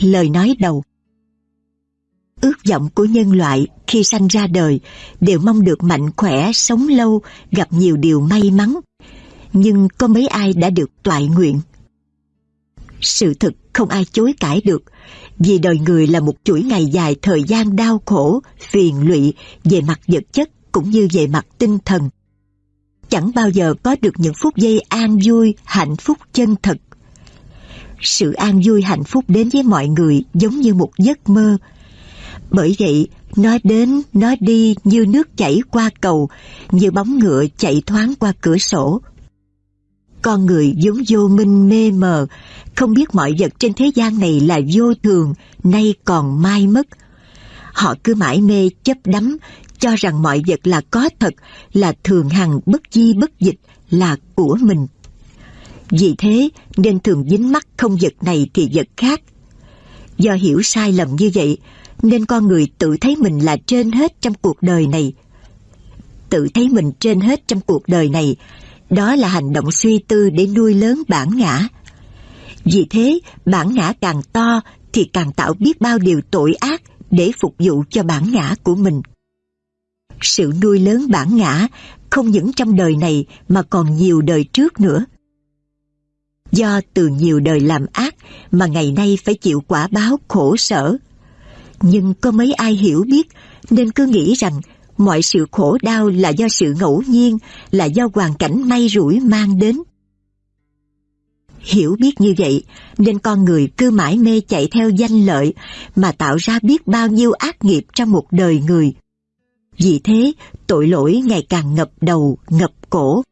Lời nói đầu Ước vọng của nhân loại khi sanh ra đời đều mong được mạnh khỏe, sống lâu, gặp nhiều điều may mắn. Nhưng có mấy ai đã được toại nguyện? Sự thực không ai chối cãi được, vì đời người là một chuỗi ngày dài thời gian đau khổ, phiền lụy về mặt vật chất cũng như về mặt tinh thần. Chẳng bao giờ có được những phút giây an vui, hạnh phúc chân thật. Sự an vui hạnh phúc đến với mọi người giống như một giấc mơ. Bởi vậy, nó đến, nó đi như nước chảy qua cầu, như bóng ngựa chạy thoáng qua cửa sổ. Con người vốn vô minh mê mờ, không biết mọi vật trên thế gian này là vô thường, nay còn mai mất. Họ cứ mãi mê chấp đắm, cho rằng mọi vật là có thật, là thường hằng bất di bất dịch, là của mình. Vì thế nên thường dính mắc không vật này thì vật khác. Do hiểu sai lầm như vậy, nên con người tự thấy mình là trên hết trong cuộc đời này. Tự thấy mình trên hết trong cuộc đời này, đó là hành động suy tư để nuôi lớn bản ngã. Vì thế, bản ngã càng to thì càng tạo biết bao điều tội ác để phục vụ cho bản ngã của mình. Sự nuôi lớn bản ngã không những trong đời này mà còn nhiều đời trước nữa. Do từ nhiều đời làm ác mà ngày nay phải chịu quả báo khổ sở. Nhưng có mấy ai hiểu biết nên cứ nghĩ rằng mọi sự khổ đau là do sự ngẫu nhiên, là do hoàn cảnh may rủi mang đến. Hiểu biết như vậy nên con người cứ mãi mê chạy theo danh lợi mà tạo ra biết bao nhiêu ác nghiệp trong một đời người. Vì thế, tội lỗi ngày càng ngập đầu, ngập cổ.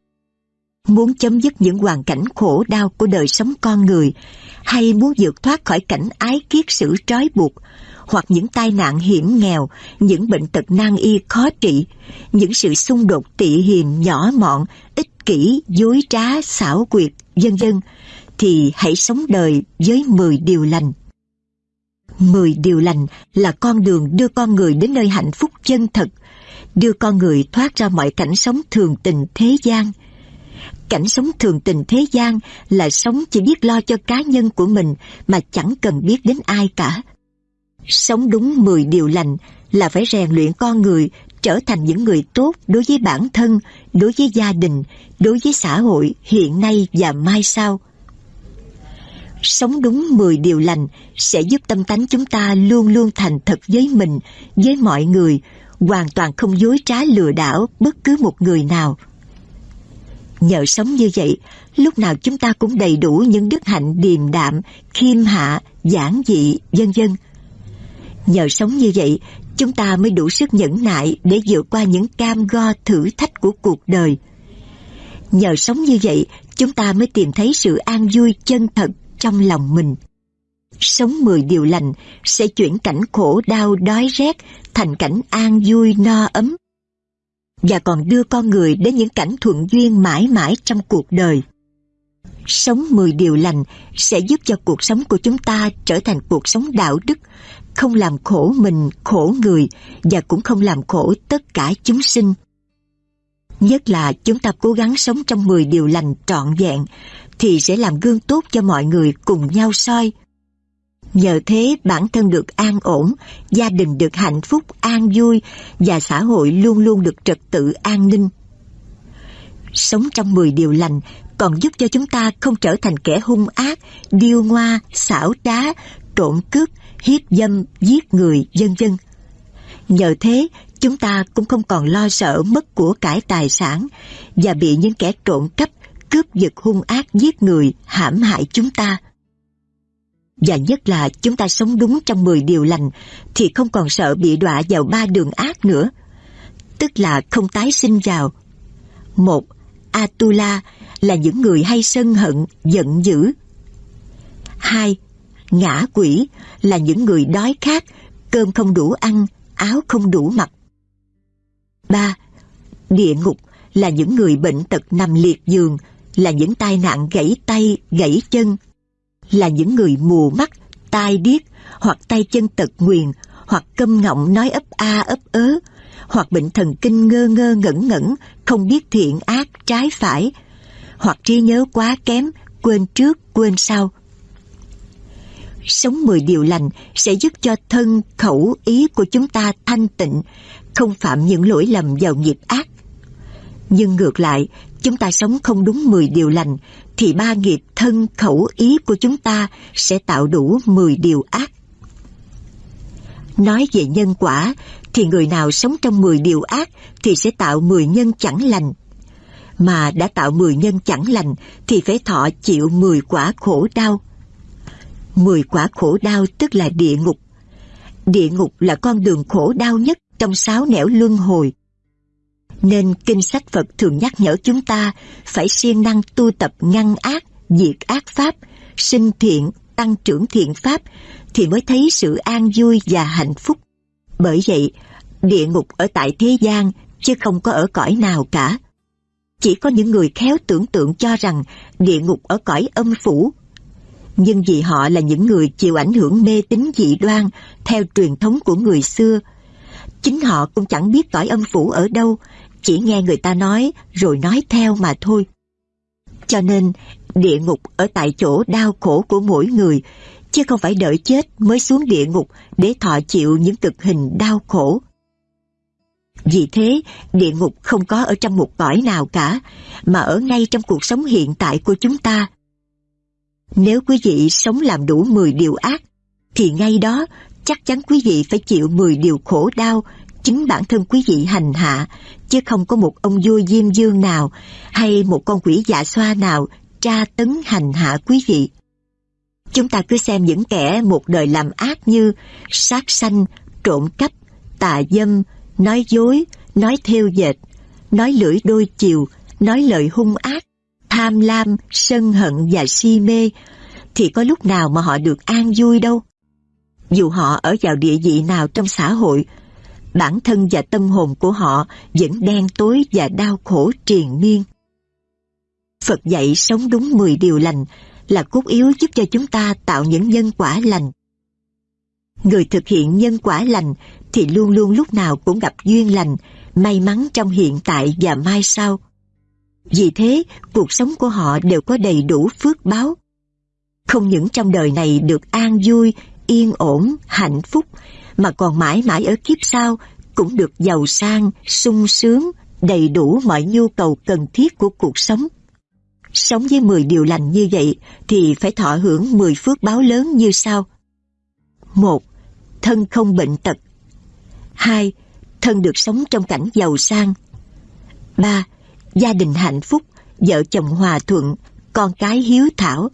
Muốn chấm dứt những hoàn cảnh khổ đau của đời sống con người, hay muốn vượt thoát khỏi cảnh ái kiết sử trói buộc, hoặc những tai nạn hiểm nghèo, những bệnh tật nan y khó trị, những sự xung đột tị hiềm nhỏ mọn, ích kỷ, dối trá, xảo quyệt, vân vân, thì hãy sống đời với 10 điều lành. 10 điều lành là con đường đưa con người đến nơi hạnh phúc chân thật, đưa con người thoát ra mọi cảnh sống thường tình thế gian. Cảnh sống thường tình thế gian là sống chỉ biết lo cho cá nhân của mình mà chẳng cần biết đến ai cả. Sống đúng 10 điều lành là phải rèn luyện con người trở thành những người tốt đối với bản thân, đối với gia đình, đối với xã hội hiện nay và mai sau. Sống đúng 10 điều lành sẽ giúp tâm tánh chúng ta luôn luôn thành thật với mình, với mọi người, hoàn toàn không dối trá lừa đảo bất cứ một người nào. Nhờ sống như vậy, lúc nào chúng ta cũng đầy đủ những đức hạnh điềm đạm, khiêm hạ, giản dị, vân vân. Nhờ sống như vậy, chúng ta mới đủ sức nhẫn nại để vượt qua những cam go thử thách của cuộc đời. Nhờ sống như vậy, chúng ta mới tìm thấy sự an vui chân thật trong lòng mình. Sống mười điều lành sẽ chuyển cảnh khổ đau đói rét thành cảnh an vui no ấm và còn đưa con người đến những cảnh thuận duyên mãi mãi trong cuộc đời. Sống mười điều lành sẽ giúp cho cuộc sống của chúng ta trở thành cuộc sống đạo đức, không làm khổ mình, khổ người và cũng không làm khổ tất cả chúng sinh. Nhất là chúng ta cố gắng sống trong mười điều lành trọn vẹn thì sẽ làm gương tốt cho mọi người cùng nhau soi. Nhờ thế bản thân được an ổn, gia đình được hạnh phúc, an vui và xã hội luôn luôn được trật tự an ninh. Sống trong 10 điều lành còn giúp cho chúng ta không trở thành kẻ hung ác, điêu ngoa, xảo trá, trộm cướp, hiếp dâm, giết người, vân vân. Nhờ thế, chúng ta cũng không còn lo sợ mất của cải tài sản và bị những kẻ trộm cắp, cướp giật hung ác giết người, hãm hại chúng ta. Và nhất là chúng ta sống đúng trong 10 điều lành thì không còn sợ bị đọa vào ba đường ác nữa. Tức là không tái sinh vào. Một, Atula là những người hay sân hận, giận dữ. Hai, Ngã quỷ là những người đói khát, cơm không đủ ăn, áo không đủ mặc. Ba, Địa ngục là những người bệnh tật nằm liệt giường, là những tai nạn gãy tay, gãy chân, là những người mù mắt, tai điếc, hoặc tay chân tật nguyền, hoặc câm ngọng nói ấp a ấp ớ, hoặc bệnh thần kinh ngơ ngơ ngẩn ngẩn, không biết thiện ác, trái phải, hoặc trí nhớ quá kém, quên trước, quên sau. Sống mười điều lành sẽ giúp cho thân, khẩu, ý của chúng ta thanh tịnh, không phạm những lỗi lầm vào nghiệp ác. Nhưng ngược lại, chúng ta sống không đúng mười điều lành, thì ba nghiệp thân, khẩu, ý của chúng ta sẽ tạo đủ mười điều ác. Nói về nhân quả, thì người nào sống trong mười điều ác thì sẽ tạo mười nhân chẳng lành. Mà đã tạo mười nhân chẳng lành thì phải thọ chịu mười quả khổ đau. Mười quả khổ đau tức là địa ngục. Địa ngục là con đường khổ đau nhất trong sáu nẻo luân hồi. Nên kinh sách Phật thường nhắc nhở chúng ta phải siêng năng tu tập ngăn ác, diệt ác pháp, sinh thiện, tăng trưởng thiện pháp thì mới thấy sự an vui và hạnh phúc. Bởi vậy, địa ngục ở tại thế gian chứ không có ở cõi nào cả. Chỉ có những người khéo tưởng tượng cho rằng địa ngục ở cõi âm phủ. Nhưng vì họ là những người chịu ảnh hưởng mê tín dị đoan theo truyền thống của người xưa, chính họ cũng chẳng biết cõi âm phủ ở đâu, chỉ nghe người ta nói rồi nói theo mà thôi. Cho nên, địa ngục ở tại chỗ đau khổ của mỗi người, chứ không phải đợi chết mới xuống địa ngục để thọ chịu những cực hình đau khổ. Vì thế, địa ngục không có ở trong một cõi nào cả, mà ở ngay trong cuộc sống hiện tại của chúng ta. Nếu quý vị sống làm đủ 10 điều ác, thì ngay đó chắc chắn quý vị phải chịu 10 điều khổ đau chính bản thân quý vị hành hạ, chứ không có một ông vua diêm dương nào hay một con quỷ dạ xoa nào tra tấn hành hạ quý vị. Chúng ta cứ xem những kẻ một đời làm ác như sát sanh, trộm cắp, tà dâm, nói dối, nói theo dệt, nói lưỡi đôi chiều, nói lời hung ác, tham lam, sân hận và si mê, thì có lúc nào mà họ được an vui đâu. Dù họ ở vào địa vị nào trong xã hội, bản thân và tâm hồn của họ vẫn đen tối và đau khổ triền miên. Phật dạy sống đúng 10 điều lành là cốt yếu giúp cho chúng ta tạo những nhân quả lành. Người thực hiện nhân quả lành thì luôn luôn lúc nào cũng gặp duyên lành, may mắn trong hiện tại và mai sau. Vì thế, cuộc sống của họ đều có đầy đủ phước báo. Không những trong đời này được an vui, yên ổn, hạnh phúc, mà còn mãi mãi ở kiếp sau cũng được giàu sang, sung sướng, đầy đủ mọi nhu cầu cần thiết của cuộc sống. Sống với 10 điều lành như vậy thì phải thọ hưởng 10 phước báo lớn như sau. 1. Thân không bệnh tật 2. Thân được sống trong cảnh giàu sang 3. Gia đình hạnh phúc, vợ chồng hòa thuận, con cái hiếu thảo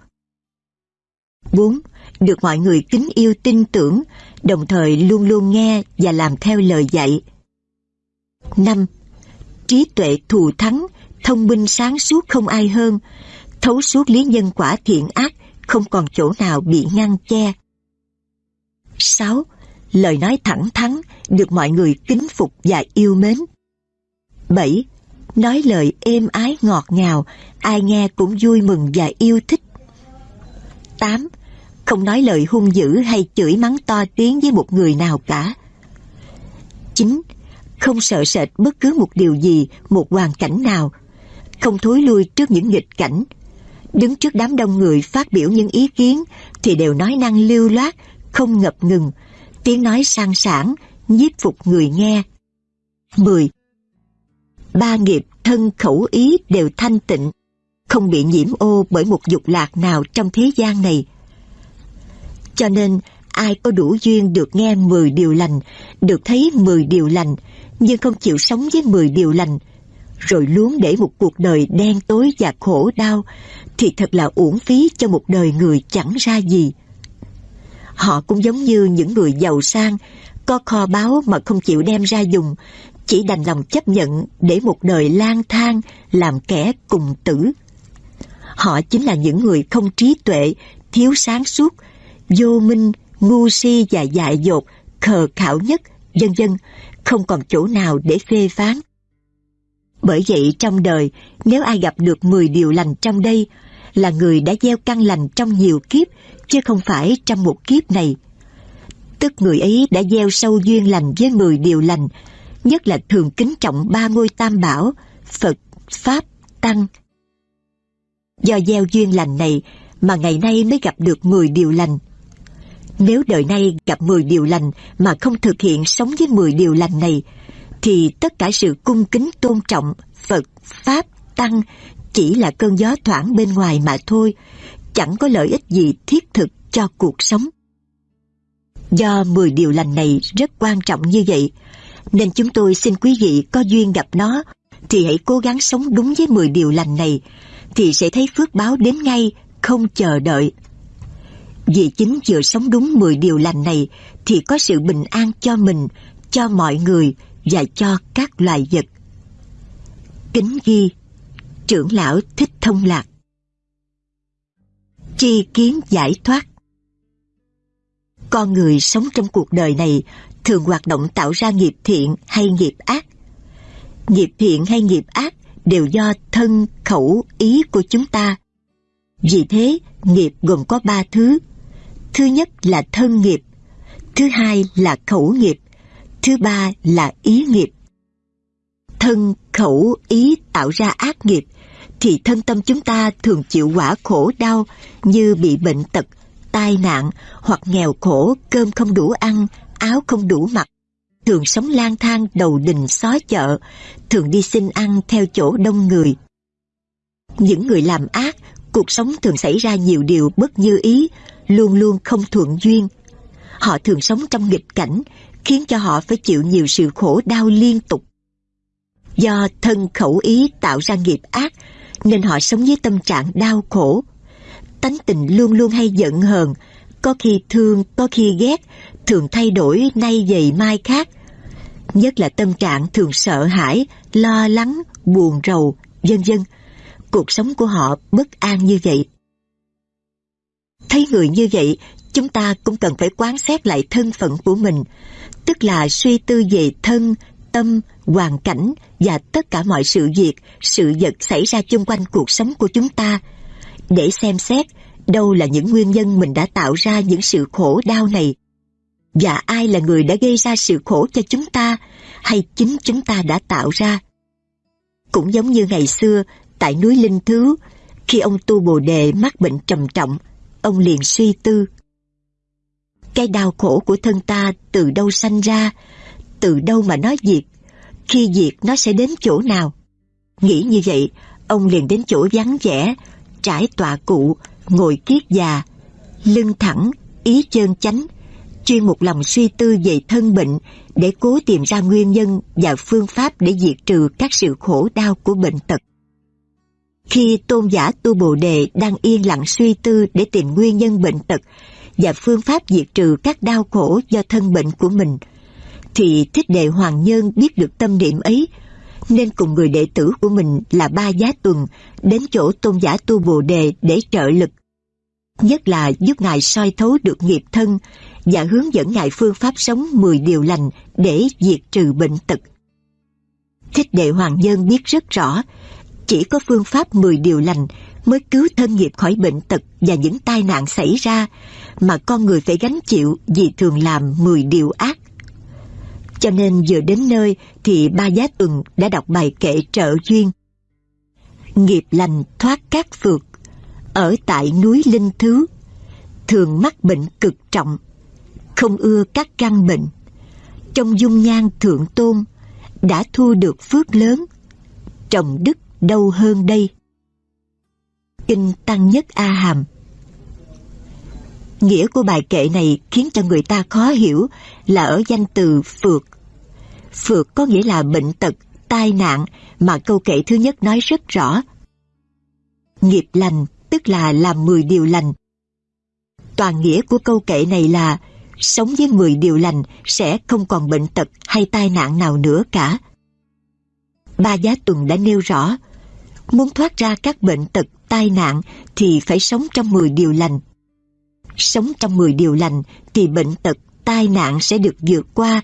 4. Được mọi người kính yêu tin tưởng, đồng thời luôn luôn nghe và làm theo lời dạy. 5. Trí tuệ thù thắng, thông minh sáng suốt không ai hơn, thấu suốt lý nhân quả thiện ác, không còn chỗ nào bị ngăn che. 6. Lời nói thẳng thắn, được mọi người kính phục và yêu mến. 7. Nói lời êm ái ngọt ngào, ai nghe cũng vui mừng và yêu thích tám, không nói lời hung dữ hay chửi mắng to tiếng với một người nào cả. chín, Không sợ sệt bất cứ một điều gì, một hoàn cảnh nào. Không thối lui trước những nghịch cảnh. Đứng trước đám đông người phát biểu những ý kiến thì đều nói năng lưu loát, không ngập ngừng, tiếng nói sang sảng, nhiếp phục người nghe. 10. Ba nghiệp thân khẩu ý đều thanh tịnh, không bị nhiễm ô bởi một dục lạc nào trong thế gian này. Cho nên ai có đủ duyên được nghe 10 điều lành, được thấy 10 điều lành, nhưng không chịu sống với 10 điều lành, rồi luống để một cuộc đời đen tối và khổ đau, thì thật là uổng phí cho một đời người chẳng ra gì. Họ cũng giống như những người giàu sang, có kho báu mà không chịu đem ra dùng, chỉ đành lòng chấp nhận để một đời lang thang làm kẻ cùng tử. Họ chính là những người không trí tuệ, thiếu sáng suốt, vô minh, ngu si và dại dột, khờ khảo nhất, vân vân, không còn chỗ nào để phê phán. Bởi vậy trong đời, nếu ai gặp được 10 điều lành trong đây, là người đã gieo căn lành trong nhiều kiếp, chứ không phải trong một kiếp này. Tức người ấy đã gieo sâu duyên lành với 10 điều lành, nhất là thường kính trọng ba ngôi tam bảo, Phật, Pháp, Tăng. Do gieo duyên lành này mà ngày nay mới gặp được 10 điều lành. Nếu đời nay gặp 10 điều lành mà không thực hiện sống với 10 điều lành này, thì tất cả sự cung kính tôn trọng Phật, Pháp, Tăng chỉ là cơn gió thoảng bên ngoài mà thôi, chẳng có lợi ích gì thiết thực cho cuộc sống. Do 10 điều lành này rất quan trọng như vậy, nên chúng tôi xin quý vị có duyên gặp nó thì hãy cố gắng sống đúng với 10 điều lành này thì sẽ thấy phước báo đến ngay, không chờ đợi. Vì chính vừa sống đúng 10 điều lành này thì có sự bình an cho mình, cho mọi người và cho các loài vật. Kính ghi Trưởng lão Thích Thông Lạc Chi kiến giải thoát Con người sống trong cuộc đời này thường hoạt động tạo ra nghiệp thiện hay nghiệp ác. Nghiệp thiện hay nghiệp ác đều do thân, khẩu, ý của chúng ta. Vì thế, nghiệp gồm có ba thứ. Thứ nhất là thân nghiệp, thứ hai là khẩu nghiệp, thứ ba là ý nghiệp. Thân, khẩu, ý tạo ra ác nghiệp, thì thân tâm chúng ta thường chịu quả khổ đau như bị bệnh tật, tai nạn hoặc nghèo khổ, cơm không đủ ăn, áo không đủ mặc, thường sống lang thang đầu đình xó chợ, thường đi xin ăn theo chỗ đông người. Những người làm ác, cuộc sống thường xảy ra nhiều điều bất như ý, luôn luôn không thuận duyên. Họ thường sống trong nghịch cảnh, khiến cho họ phải chịu nhiều sự khổ đau liên tục. Do thân khẩu ý tạo ra nghiệp ác, nên họ sống với tâm trạng đau khổ. Tánh tình luôn luôn hay giận hờn, có khi thương, có khi ghét, thường thay đổi nay dày mai khác. Nhất là tâm trạng thường sợ hãi, lo lắng, buồn rầu, vân vân. Cuộc sống của họ bất an như vậy. Thấy người như vậy, chúng ta cũng cần phải quán xét lại thân phận của mình, tức là suy tư về thân, tâm, hoàn cảnh và tất cả mọi sự việc, sự vật xảy ra chung quanh cuộc sống của chúng ta, để xem xét đâu là những nguyên nhân mình đã tạo ra những sự khổ đau này và ai là người đã gây ra sự khổ cho chúng ta hay chính chúng ta đã tạo ra. Cũng giống như ngày xưa tại núi Linh Thứ, khi ông tu Bồ Đề mắc bệnh trầm trọng, ông liền suy tư. Cái đau khổ của thân ta từ đâu sanh ra, từ đâu mà nó diệt, khi diệt nó sẽ đến chỗ nào. Nghĩ như vậy, ông liền đến chỗ vắng vẻ, trải tọa cụ, ngồi kiết già, lưng thẳng, ý chơn chánh, chuyên một lòng suy tư về thân bệnh để cố tìm ra nguyên nhân và phương pháp để diệt trừ các sự khổ đau của bệnh tật. Khi tôn giả tu Bồ Đề đang yên lặng suy tư để tìm nguyên nhân bệnh tật và phương pháp diệt trừ các đau khổ do thân bệnh của mình, thì Thích Đệ Hoàng Nhân biết được tâm niệm ấy, nên cùng người đệ tử của mình là Ba Giá Tuần đến chỗ tôn giả tu Bồ Đề để trợ lực. Nhất là giúp Ngài soi thấu được nghiệp thân và hướng dẫn Ngài phương pháp sống 10 điều lành để diệt trừ bệnh tật. Thích Đệ Hoàng Nhân biết rất rõ, chỉ có phương pháp 10 điều lành mới cứu thân nghiệp khỏi bệnh tật và những tai nạn xảy ra mà con người phải gánh chịu vì thường làm 10 điều ác. Cho nên vừa đến nơi thì ba giá tuần đã đọc bài kệ trợ duyên. Nghiệp lành thoát các phượt, ở tại núi Linh Thứ, thường mắc bệnh cực trọng, không ưa các căn bệnh. Trong dung nhan thượng tôn, đã thu được phước lớn, trồng đức đâu hơn đây. Kinh Tăng Nhất A Hàm Nghĩa của bài kệ này khiến cho người ta khó hiểu là ở danh từ phượt. Phượt có nghĩa là bệnh tật, tai nạn mà câu kệ thứ nhất nói rất rõ. Nghiệp lành tức là làm 10 điều lành. Toàn nghĩa của câu kệ này là sống với 10 điều lành sẽ không còn bệnh tật hay tai nạn nào nữa cả. Ba Giá Tuần đã nêu rõ, muốn thoát ra các bệnh tật, tai nạn thì phải sống trong 10 điều lành. Sống trong 10 điều lành thì bệnh tật, tai nạn sẽ được vượt qua,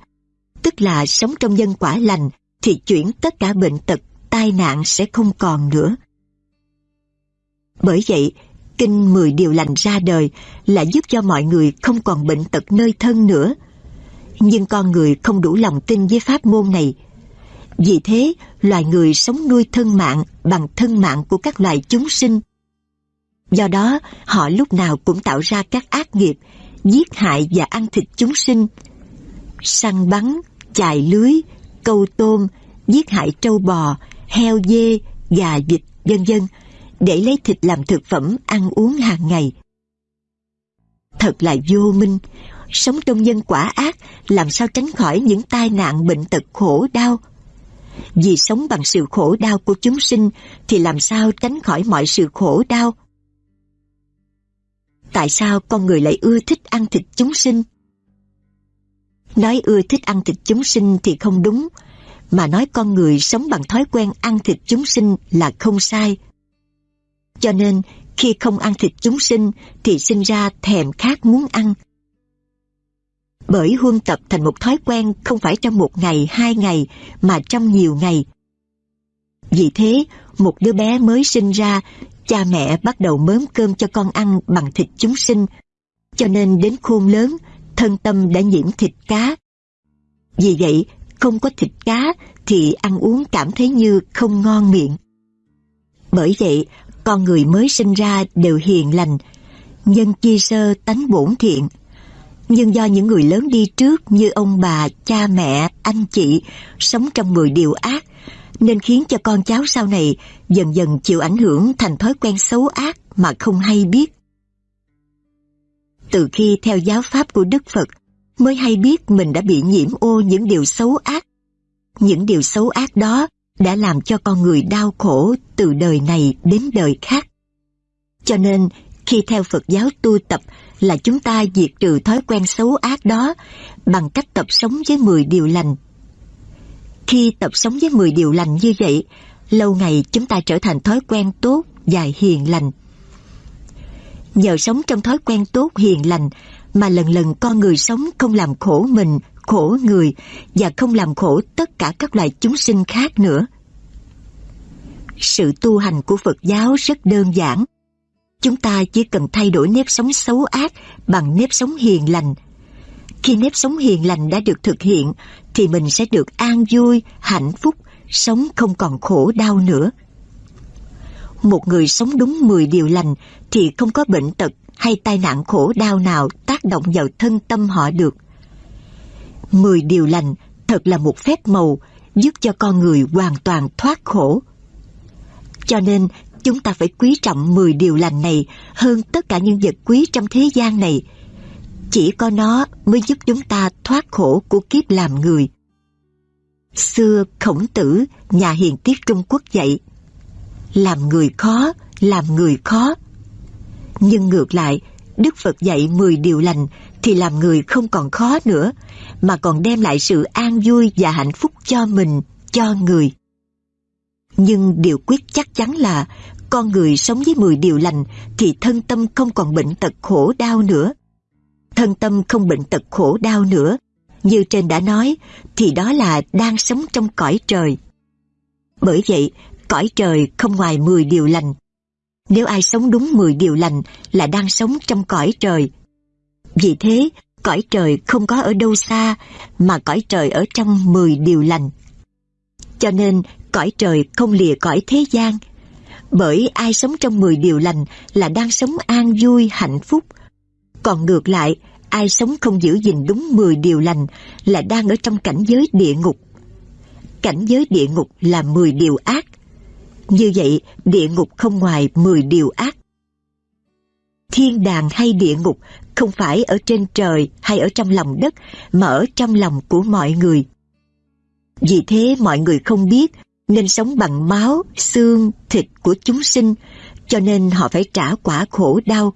tức là sống trong nhân quả lành thì chuyển tất cả bệnh tật, tai nạn sẽ không còn nữa. Bởi vậy, Kinh 10 điều lành ra đời là giúp cho mọi người không còn bệnh tật nơi thân nữa. Nhưng con người không đủ lòng tin với pháp môn này. Vì thế, loài người sống nuôi thân mạng bằng thân mạng của các loài chúng sinh. Do đó, họ lúc nào cũng tạo ra các ác nghiệp giết hại và ăn thịt chúng sinh, săn bắn, chài lưới, câu tôm, giết hại trâu bò, heo dê, gà vịt, vân vân để lấy thịt làm thực phẩm ăn uống hàng ngày. Thật là vô minh, sống trong nhân quả ác làm sao tránh khỏi những tai nạn bệnh tật khổ đau. Vì sống bằng sự khổ đau của chúng sinh thì làm sao tránh khỏi mọi sự khổ đau. Tại sao con người lại ưa thích ăn thịt chúng sinh? Nói ưa thích ăn thịt chúng sinh thì không đúng, mà nói con người sống bằng thói quen ăn thịt chúng sinh là không sai. Cho nên, khi không ăn thịt chúng sinh thì sinh ra thèm khát muốn ăn. Bởi huân tập thành một thói quen không phải trong một ngày, hai ngày, mà trong nhiều ngày. Vì thế, một đứa bé mới sinh ra, cha mẹ bắt đầu mớm cơm cho con ăn bằng thịt chúng sinh. Cho nên đến khôn lớn, thân tâm đã nhiễm thịt cá. Vì vậy, không có thịt cá thì ăn uống cảm thấy như không ngon miệng. Bởi vậy, con người mới sinh ra đều hiền lành, nhân chi sơ tánh bổn thiện. Nhưng do những người lớn đi trước như ông bà, cha mẹ, anh chị sống trong người điều ác, nên khiến cho con cháu sau này dần dần chịu ảnh hưởng thành thói quen xấu ác mà không hay biết. Từ khi theo giáo pháp của Đức Phật, mới hay biết mình đã bị nhiễm ô những điều xấu ác. Những điều xấu ác đó đã làm cho con người đau khổ từ đời này đến đời khác. Cho nên, khi theo Phật giáo tu tập là chúng ta diệt trừ thói quen xấu ác đó bằng cách tập sống với 10 điều lành. Khi tập sống với 10 điều lành như vậy, lâu ngày chúng ta trở thành thói quen tốt và hiền lành. Nhờ sống trong thói quen tốt hiền lành mà lần lần con người sống không làm khổ mình, khổ người và không làm khổ tất cả các loài chúng sinh khác nữa. Sự tu hành của Phật giáo rất đơn giản. Chúng ta chỉ cần thay đổi nếp sống xấu ác bằng nếp sống hiền lành. Khi nếp sống hiền lành đã được thực hiện thì mình sẽ được an vui, hạnh phúc, sống không còn khổ đau nữa. Một người sống đúng 10 điều lành thì không có bệnh tật hay tai nạn khổ đau nào tác động vào thân tâm họ được. Mười điều lành thật là một phép màu giúp cho con người hoàn toàn thoát khổ. Cho nên chúng ta phải quý trọng mười điều lành này hơn tất cả những vật quý trong thế gian này. Chỉ có nó mới giúp chúng ta thoát khổ của kiếp làm người. Xưa khổng tử, nhà hiền tiết Trung Quốc dạy, làm người khó, làm người khó. Nhưng ngược lại, Đức Phật dạy 10 điều lành thì làm người không còn khó nữa, mà còn đem lại sự an vui và hạnh phúc cho mình, cho người. Nhưng điều quyết chắc chắn là con người sống với 10 điều lành thì thân tâm không còn bệnh tật khổ đau nữa. Thân tâm không bệnh tật khổ đau nữa, như trên đã nói, thì đó là đang sống trong cõi trời. Bởi vậy, cõi trời không ngoài 10 điều lành nếu ai sống đúng 10 điều lành là đang sống trong cõi trời. Vì thế, cõi trời không có ở đâu xa, mà cõi trời ở trong 10 điều lành. Cho nên, cõi trời không lìa cõi thế gian. Bởi ai sống trong 10 điều lành là đang sống an vui, hạnh phúc. Còn ngược lại, ai sống không giữ gìn đúng 10 điều lành là đang ở trong cảnh giới địa ngục. Cảnh giới địa ngục là 10 điều ác, như vậy, địa ngục không ngoài 10 điều ác. Thiên đàng hay địa ngục không phải ở trên trời hay ở trong lòng đất, mà ở trong lòng của mọi người. Vì thế mọi người không biết nên sống bằng máu, xương, thịt của chúng sinh, cho nên họ phải trả quả khổ đau.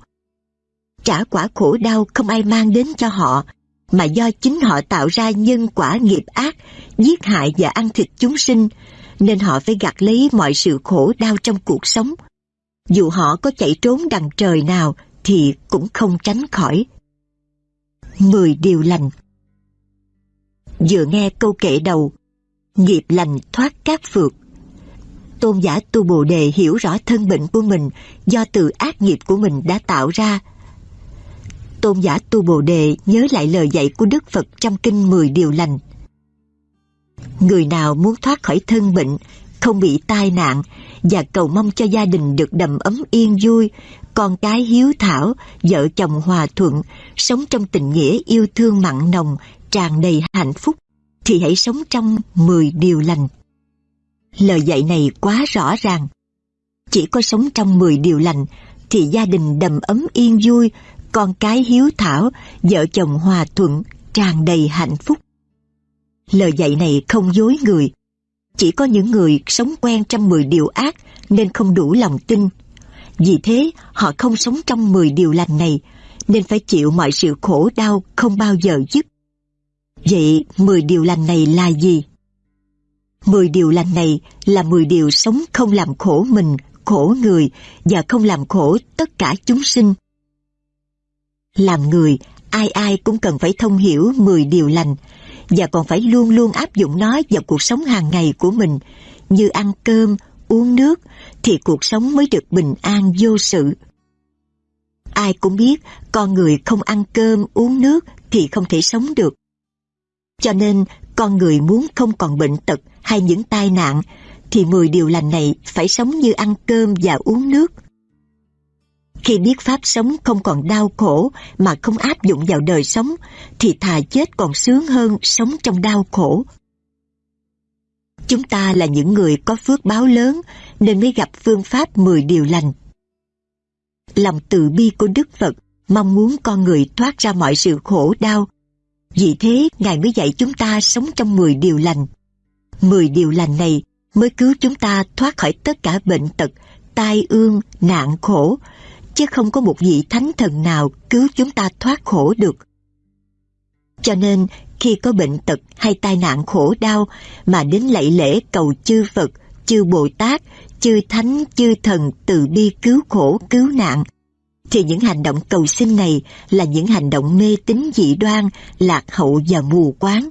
Trả quả khổ đau không ai mang đến cho họ, mà do chính họ tạo ra nhân quả nghiệp ác, giết hại và ăn thịt chúng sinh, nên họ phải gặt lấy mọi sự khổ đau trong cuộc sống. Dù họ có chạy trốn đằng trời nào thì cũng không tránh khỏi. Mười điều lành Vừa nghe câu kệ đầu, nghiệp lành thoát các phược, Tôn giả Tu Bồ Đề hiểu rõ thân bệnh của mình do từ ác nghiệp của mình đã tạo ra. Tôn giả Tu Bồ Đề nhớ lại lời dạy của Đức Phật trong kinh mười điều lành Người nào muốn thoát khỏi thân bệnh, không bị tai nạn, và cầu mong cho gia đình được đầm ấm yên vui, con cái hiếu thảo, vợ chồng hòa thuận, sống trong tình nghĩa yêu thương mặn nồng, tràn đầy hạnh phúc, thì hãy sống trong 10 điều lành. Lời dạy này quá rõ ràng. Chỉ có sống trong 10 điều lành thì gia đình đầm ấm yên vui, con cái hiếu thảo, vợ chồng hòa thuận, tràn đầy hạnh phúc. Lời dạy này không dối người. Chỉ có những người sống quen trong 10 điều ác nên không đủ lòng tin. Vì thế, họ không sống trong 10 điều lành này, nên phải chịu mọi sự khổ đau không bao giờ dứt. Vậy 10 điều lành này là gì? 10 điều lành này là 10 điều sống không làm khổ mình, khổ người và không làm khổ tất cả chúng sinh. Làm người, ai ai cũng cần phải thông hiểu 10 điều lành và còn phải luôn luôn áp dụng nó vào cuộc sống hàng ngày của mình như ăn cơm, uống nước thì cuộc sống mới được bình an vô sự. Ai cũng biết con người không ăn cơm, uống nước thì không thể sống được. Cho nên con người muốn không còn bệnh tật hay những tai nạn thì 10 điều lành này phải sống như ăn cơm và uống nước. Khi biết pháp sống không còn đau khổ mà không áp dụng vào đời sống thì thà chết còn sướng hơn sống trong đau khổ. Chúng ta là những người có phước báo lớn nên mới gặp phương pháp 10 điều lành. Lòng từ bi của Đức Phật mong muốn con người thoát ra mọi sự khổ đau. Vì thế, Ngài mới dạy chúng ta sống trong 10 điều lành. 10 điều lành này mới cứu chúng ta thoát khỏi tất cả bệnh tật, tai ương, nạn khổ, chứ không có một vị thánh thần nào cứu chúng ta thoát khổ được. Cho nên, khi có bệnh tật hay tai nạn khổ đau mà đến lạy lễ cầu chư Phật, chư Bồ Tát, chư Thánh, chư Thần từ bi cứu khổ, cứu nạn, thì những hành động cầu xin này là những hành động mê tín dị đoan, lạc hậu và mù quáng.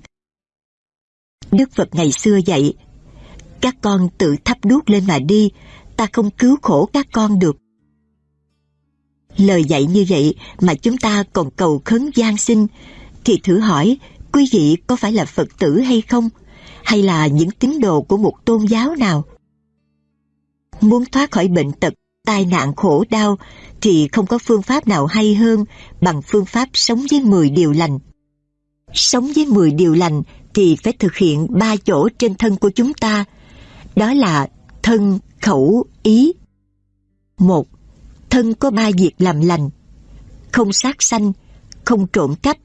Đức Phật ngày xưa dạy, các con tự thắp đuốc lên mà đi, ta không cứu khổ các con được. Lời dạy như vậy mà chúng ta còn cầu khấn gian sinh, thì thử hỏi quý vị có phải là Phật tử hay không? Hay là những tín đồ của một tôn giáo nào? Muốn thoát khỏi bệnh tật, tai nạn khổ đau thì không có phương pháp nào hay hơn bằng phương pháp sống với 10 điều lành. Sống với 10 điều lành thì phải thực hiện ba chỗ trên thân của chúng ta. Đó là thân, khẩu, ý. Một, thân có ba việc làm lành. Không sát sanh, không trộm cắp,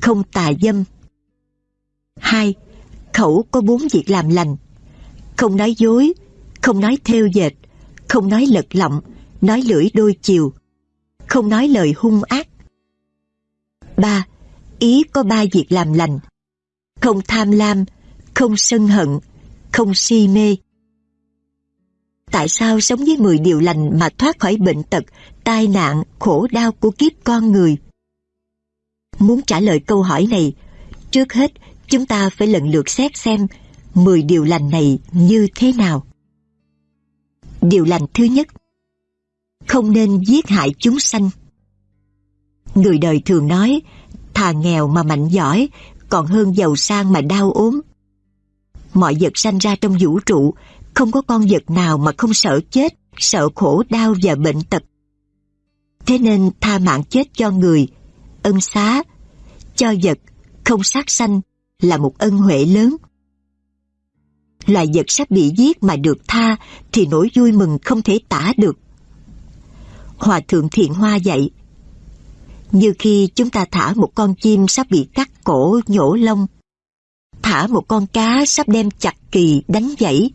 không tà dâm. Hai, khẩu có bốn việc làm lành. Không nói dối, không nói theo dệt, không nói lật lọng, nói lưỡi đôi chiều, không nói lời hung ác. Ba, ý có ba việc làm lành. Không tham lam, không sân hận, không si mê. Tại sao sống với 10 điều lành mà thoát khỏi bệnh tật, tai nạn, khổ đau của kiếp con người? Muốn trả lời câu hỏi này, trước hết chúng ta phải lần lượt xét xem 10 điều lành này như thế nào. Điều lành thứ nhất, Không nên giết hại chúng sanh. Người đời thường nói, Thà nghèo mà mạnh giỏi, Còn hơn giàu sang mà đau ốm. Mọi vật sanh ra trong vũ trụ, Không có con vật nào mà không sợ chết, Sợ khổ, đau và bệnh tật. Thế nên tha mạng chết cho người, Ân xá, Cho vật Không sát sanh. Là một ân huệ lớn loài vật sắp bị giết mà được tha thì nỗi vui mừng không thể tả được. Hòa thượng Thiện Hoa dạy, như khi chúng ta thả một con chim sắp bị cắt cổ nhổ lông, thả một con cá sắp đem chặt kỳ đánh dãy,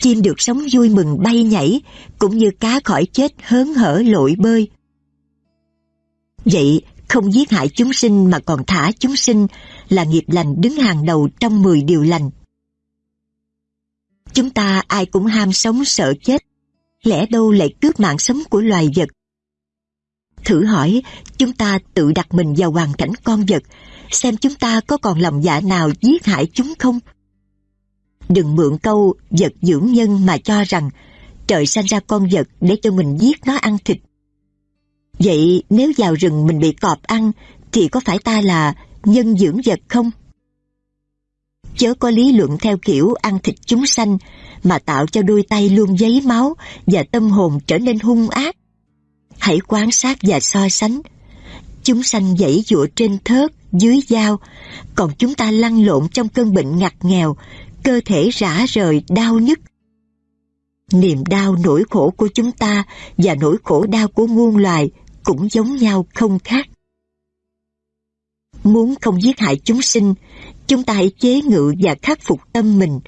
chim được sống vui mừng bay nhảy, cũng như cá khỏi chết hớn hở lội bơi. Vậy, không giết hại chúng sinh mà còn thả chúng sinh là nghiệp lành đứng hàng đầu trong 10 điều lành. Chúng ta ai cũng ham sống sợ chết, lẽ đâu lại cướp mạng sống của loài vật. Thử hỏi, chúng ta tự đặt mình vào hoàn cảnh con vật, xem chúng ta có còn lòng dạ nào giết hại chúng không? Đừng mượn câu vật dưỡng nhân mà cho rằng trời sanh ra con vật để cho mình giết nó ăn thịt. Vậy nếu vào rừng mình bị cọp ăn thì có phải ta là nhân dưỡng vật không? chớ có lý luận theo kiểu ăn thịt chúng sanh mà tạo cho đôi tay luôn giấy máu và tâm hồn trở nên hung ác. Hãy quan sát và so sánh. Chúng sanh dãy dụa trên thớt, dưới dao, còn chúng ta lăn lộn trong cơn bệnh ngặt nghèo, cơ thể rã rời, đau nhức. Niềm đau nỗi khổ của chúng ta và nỗi khổ đau của muôn loài cũng giống nhau không khác. Muốn không giết hại chúng sinh, chúng ta hãy chế ngự và khắc phục tâm mình.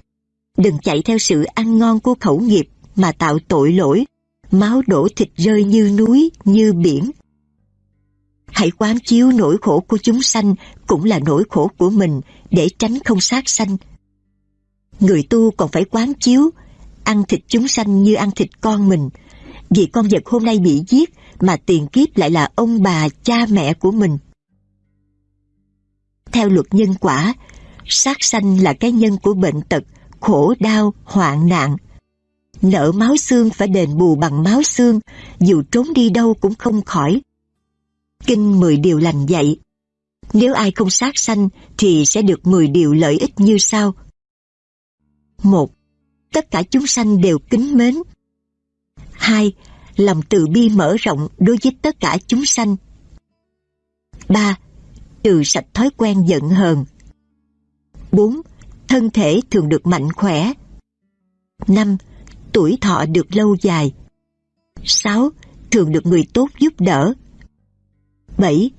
Đừng chạy theo sự ăn ngon của khẩu nghiệp mà tạo tội lỗi, máu đổ thịt rơi như núi, như biển. Hãy quán chiếu nỗi khổ của chúng sanh cũng là nỗi khổ của mình để tránh không sát sanh. Người tu còn phải quán chiếu, ăn thịt chúng sanh như ăn thịt con mình, vì con vật hôm nay bị giết mà tiền kiếp lại là ông bà, cha mẹ của mình. Theo luật nhân quả, sát sanh là cái nhân của bệnh tật, khổ đau, hoạn nạn. Nợ máu xương phải đền bù bằng máu xương, dù trốn đi đâu cũng không khỏi. Kinh mười điều lành dạy. Nếu ai không sát sanh thì sẽ được mười điều lợi ích như sau. một Tất cả chúng sanh đều kính mến. hai Lòng từ bi mở rộng đối với tất cả chúng sanh. ba Trừ sạch thói quen giận hờn. 4. Thân thể thường được mạnh khỏe. 5. Tuổi thọ được lâu dài. 6. Thường được người tốt giúp đỡ. 7.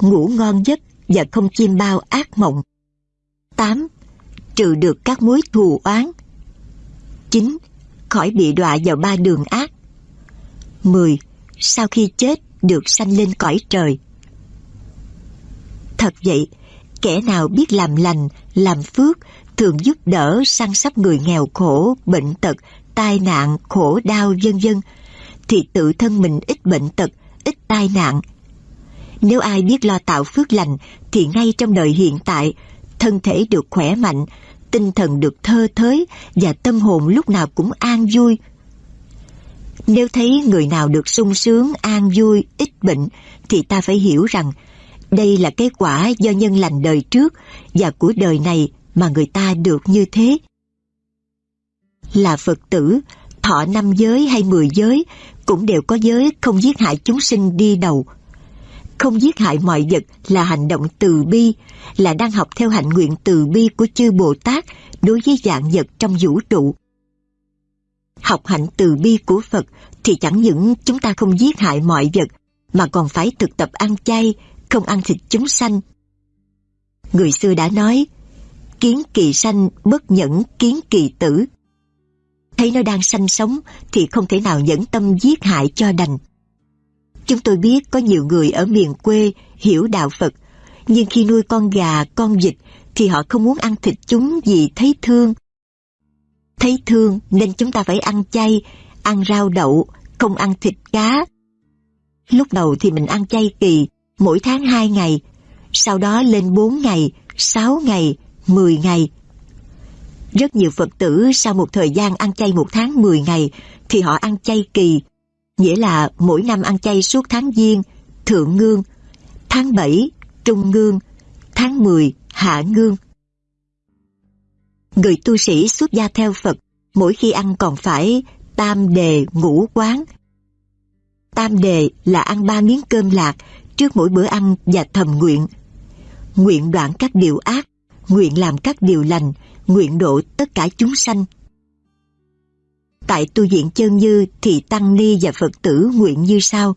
Ngủ ngon giấc và không chim bao ác mộng. 8. Trừ được các mối thù oán. 9. Khỏi bị đọa vào ba đường ác. 10. Sau khi chết được sanh lên cõi trời. Thật vậy, kẻ nào biết làm lành, làm phước, thường giúp đỡ săn sóc người nghèo khổ, bệnh tật, tai nạn, khổ đau vân vân, thì tự thân mình ít bệnh tật, ít tai nạn. Nếu ai biết lo tạo phước lành thì ngay trong đời hiện tại, thân thể được khỏe mạnh, tinh thần được thơ thới và tâm hồn lúc nào cũng an vui. Nếu thấy người nào được sung sướng, an vui, ít bệnh thì ta phải hiểu rằng đây là kết quả do nhân lành đời trước và của đời này mà người ta được như thế. Là Phật tử, thọ năm giới hay mười giới cũng đều có giới không giết hại chúng sinh đi đầu. Không giết hại mọi vật là hành động từ bi, là đang học theo hạnh nguyện từ bi của chư Bồ Tát đối với dạng vật trong vũ trụ. Học hạnh từ bi của Phật thì chẳng những chúng ta không giết hại mọi vật mà còn phải thực tập ăn chay, không ăn thịt chúng sanh. Người xưa đã nói, kiến kỳ sanh bất nhẫn kiến kỳ tử. Thấy nó đang sanh sống thì không thể nào nhẫn tâm giết hại cho đành. Chúng tôi biết có nhiều người ở miền quê hiểu đạo Phật, nhưng khi nuôi con gà, con vịt thì họ không muốn ăn thịt chúng vì thấy thương. Thấy thương nên chúng ta phải ăn chay, ăn rau đậu, không ăn thịt cá. Lúc đầu thì mình ăn chay kỳ, mỗi tháng 2 ngày, sau đó lên 4 ngày, 6 ngày, 10 ngày. Rất nhiều Phật tử sau một thời gian ăn chay một tháng 10 ngày thì họ ăn chay kỳ, nghĩa là mỗi năm ăn chay suốt tháng Giêng, Thượng Ngương, tháng 7, Trung Ngương, tháng 10, Hạ Ngương. Người tu sĩ xuất gia theo Phật mỗi khi ăn còn phải tam đề ngũ quán. Tam đề là ăn ba miếng cơm lạc trước mỗi bữa ăn và thầm nguyện. Nguyện đoạn các điều ác, nguyện làm các điều lành, nguyện độ tất cả chúng sanh. Tại tu viện chân như thì Tăng Ni và Phật tử nguyện như sau.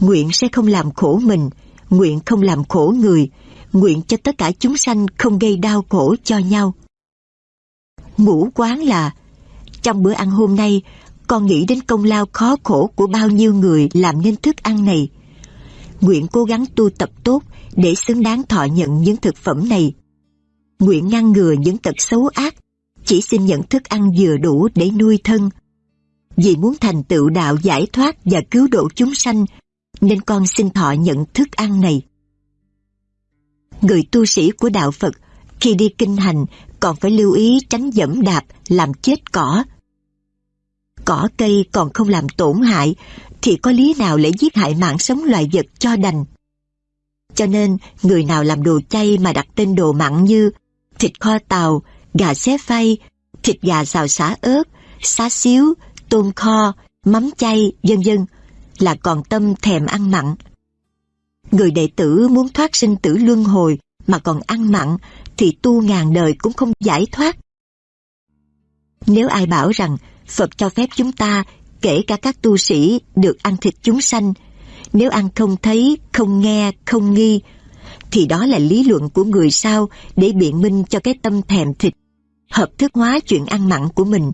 Nguyện sẽ không làm khổ mình, nguyện không làm khổ người, nguyện cho tất cả chúng sanh không gây đau khổ cho nhau. Ngũ quán là, trong bữa ăn hôm nay, con nghĩ đến công lao khó khổ của bao nhiêu người làm nên thức ăn này nguyện cố gắng tu tập tốt để xứng đáng thọ nhận những thực phẩm này. Nguyện ngăn ngừa những tật xấu ác, chỉ xin nhận thức ăn vừa đủ để nuôi thân. Vì muốn thành tựu đạo giải thoát và cứu độ chúng sanh, nên con xin thọ nhận thức ăn này. Người tu sĩ của đạo Phật khi đi kinh hành còn phải lưu ý tránh dẫm đạp làm chết cỏ. Cỏ cây còn không làm tổn hại thì có lý nào lại giết hại mạng sống loài vật cho đành. Cho nên, người nào làm đồ chay mà đặt tên đồ mặn như thịt kho tàu, gà xé phay, thịt gà xào xả ớt, xá xíu, tôm kho, mắm chay, vân vân là còn tâm thèm ăn mặn. Người đệ tử muốn thoát sinh tử luân hồi mà còn ăn mặn thì tu ngàn đời cũng không giải thoát. Nếu ai bảo rằng Phật cho phép chúng ta, kể cả các tu sĩ, được ăn thịt chúng sanh, nếu ăn không thấy, không nghe, không nghi, thì đó là lý luận của người sao để biện minh cho cái tâm thèm thịt, hợp thức hóa chuyện ăn mặn của mình,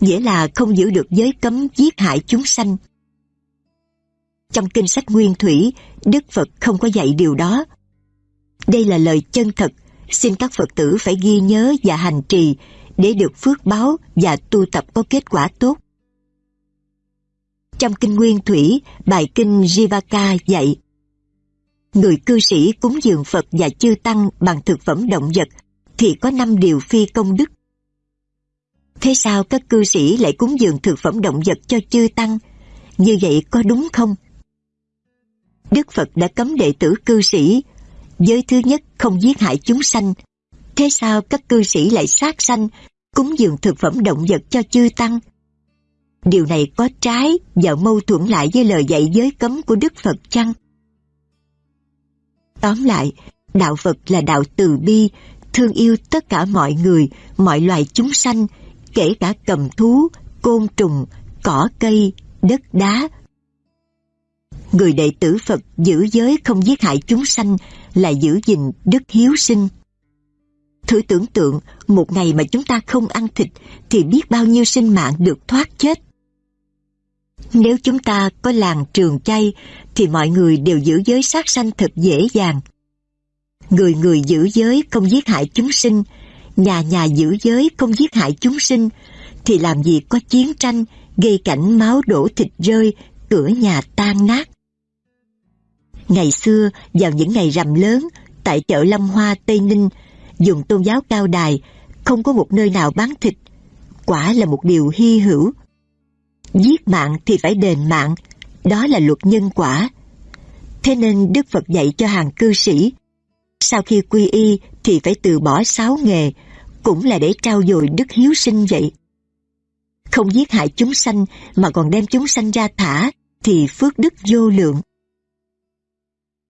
nghĩa là không giữ được giới cấm giết hại chúng sanh. Trong kinh sách Nguyên Thủy, Đức Phật không có dạy điều đó. Đây là lời chân thật, xin các Phật tử phải ghi nhớ và hành trì để được phước báo và tu tập có kết quả tốt. Trong kinh Nguyên Thủy, bài kinh Jivaka dạy Người cư sĩ cúng dường Phật và chư Tăng bằng thực phẩm động vật thì có năm điều phi công đức. Thế sao các cư sĩ lại cúng dường thực phẩm động vật cho chư Tăng? Như vậy có đúng không? Đức Phật đã cấm đệ tử cư sĩ. Giới thứ nhất không giết hại chúng sanh. Thế sao các cư sĩ lại sát sanh, cúng dường thực phẩm động vật cho chư Tăng? Điều này có trái và mâu thuẫn lại với lời dạy giới cấm của Đức Phật chăng? Tóm lại, đạo Phật là đạo từ bi, thương yêu tất cả mọi người, mọi loài chúng sanh, kể cả cầm thú, côn trùng, cỏ cây, đất đá. Người đệ tử Phật giữ giới không giết hại chúng sanh là giữ gìn đức hiếu sinh. Thử tưởng tượng một ngày mà chúng ta không ăn thịt thì biết bao nhiêu sinh mạng được thoát chết. Nếu chúng ta có làng trường chay thì mọi người đều giữ giới sát sanh thật dễ dàng. Người người giữ giới không giết hại chúng sinh, nhà nhà giữ giới không giết hại chúng sinh, thì làm gì có chiến tranh, gây cảnh máu đổ thịt rơi, cửa nhà tan nát. Ngày xưa, vào những ngày rằm lớn, tại chợ Lâm Hoa, Tây Ninh, dùng tôn giáo cao đài, không có một nơi nào bán thịt. Quả là một điều hy hữu. Giết mạng thì phải đền mạng, đó là luật nhân quả. Thế nên Đức Phật dạy cho hàng cư sĩ, sau khi quy y thì phải từ bỏ sáu nghề, cũng là để trao dồi đức hiếu sinh vậy. Không giết hại chúng sanh mà còn đem chúng sanh ra thả thì phước đức vô lượng.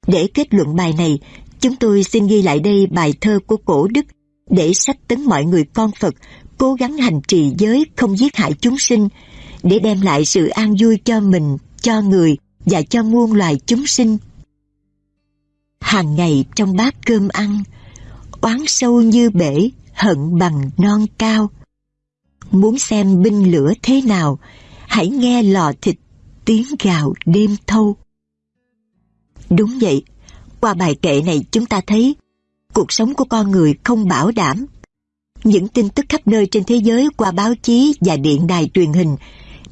Để kết luận bài này, chúng tôi xin ghi lại đây bài thơ của cổ đức để sách tấn mọi người con Phật cố gắng hành trì giới không giết hại chúng sinh để đem lại sự an vui cho mình, cho người và cho muôn loài chúng sinh. Hàng ngày trong bát cơm ăn, oán sâu như bể, hận bằng non cao. Muốn xem binh lửa thế nào, hãy nghe lò thịt tiếng gào đêm thâu. Đúng vậy, qua bài kệ này chúng ta thấy cuộc sống của con người không bảo đảm. Những tin tức khắp nơi trên thế giới qua báo chí và điện đài truyền hình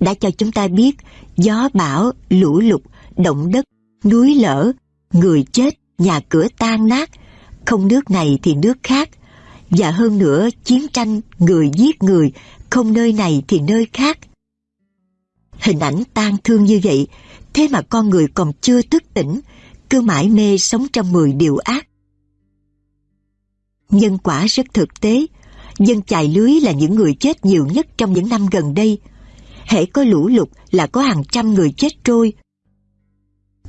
đã cho chúng ta biết gió bão, lũ lụt, động đất, núi lở, người chết, nhà cửa tan nát, không nước này thì nước khác. Và hơn nữa chiến tranh, người giết người, không nơi này thì nơi khác. Hình ảnh tan thương như vậy, thế mà con người còn chưa thức tỉnh, cứ mãi mê sống trong mười điều ác. Nhân quả rất thực tế, dân chài lưới là những người chết nhiều nhất trong những năm gần đây. Hễ có lũ lụt là có hàng trăm người chết trôi.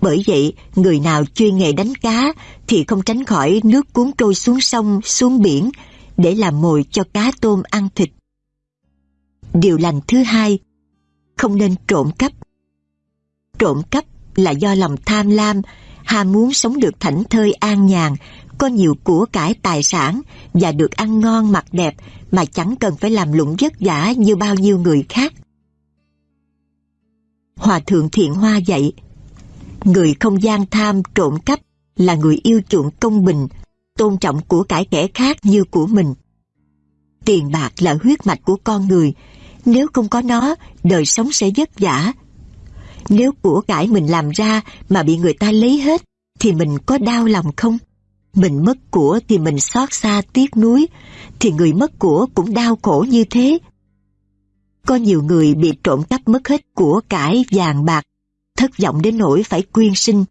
Bởi vậy, người nào chuyên nghề đánh cá thì không tránh khỏi nước cuốn trôi xuống sông, xuống biển để làm mồi cho cá tôm ăn thịt. Điều lành thứ hai, không nên trộm cắp. Trộm cắp là do lòng tham lam, ham muốn sống được thảnh thơi an nhàn, có nhiều của cải tài sản và được ăn ngon mặc đẹp mà chẳng cần phải làm lụng vất vả như bao nhiêu người khác. Hòa thượng Thiện Hoa dạy, người không gian tham trộm cắp là người yêu chuộng công bình, tôn trọng của cải kẻ khác như của mình. Tiền bạc là huyết mạch của con người, nếu không có nó, đời sống sẽ vất vả. Nếu của cải mình làm ra mà bị người ta lấy hết, thì mình có đau lòng không? Mình mất của thì mình xót xa tiếc nuối, thì người mất của cũng đau khổ như thế. Có nhiều người bị trộm cắp mất hết của cải vàng bạc, thất vọng đến nỗi phải quyên sinh.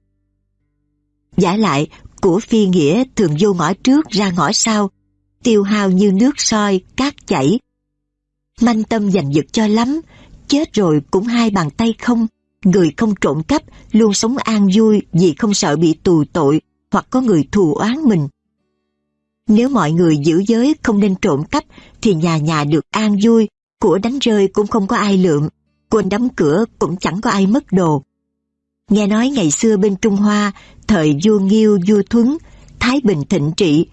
Giả lại, của phi nghĩa thường vô ngõ trước ra ngõ sau, tiêu hao như nước soi, cát chảy. Manh tâm giành giật cho lắm, chết rồi cũng hai bàn tay không. Người không trộm cắp luôn sống an vui vì không sợ bị tù tội hoặc có người thù oán mình. Nếu mọi người giữ giới không nên trộm cắp thì nhà nhà được an vui, của đánh rơi cũng không có ai lượm, quên đóng cửa cũng chẳng có ai mất đồ. Nghe nói ngày xưa bên Trung Hoa, thời vua Nghiêu, vua Thuấn, Thái Bình thịnh trị,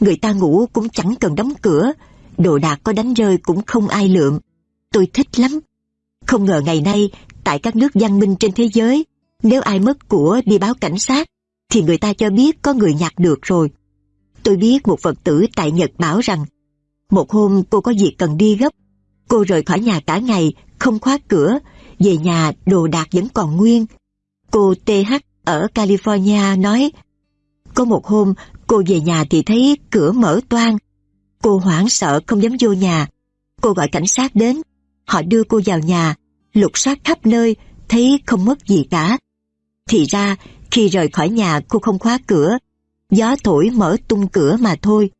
người ta ngủ cũng chẳng cần đóng cửa, đồ đạc có đánh rơi cũng không ai lượm. Tôi thích lắm. Không ngờ ngày nay, tại các nước văn minh trên thế giới, nếu ai mất của đi báo cảnh sát, thì người ta cho biết có người nhặt được rồi. Tôi biết một Phật tử tại Nhật bảo rằng, một hôm cô có việc cần đi gấp, cô rời khỏi nhà cả ngày, không khóa cửa, về nhà đồ đạc vẫn còn nguyên. Cô TH ở California nói, có một hôm cô về nhà thì thấy cửa mở toang. Cô hoảng sợ không dám vô nhà. Cô gọi cảnh sát đến, họ đưa cô vào nhà, lục soát khắp nơi, thấy không mất gì cả. Thì ra, khi rời khỏi nhà cô không khóa cửa, gió thổi mở tung cửa mà thôi.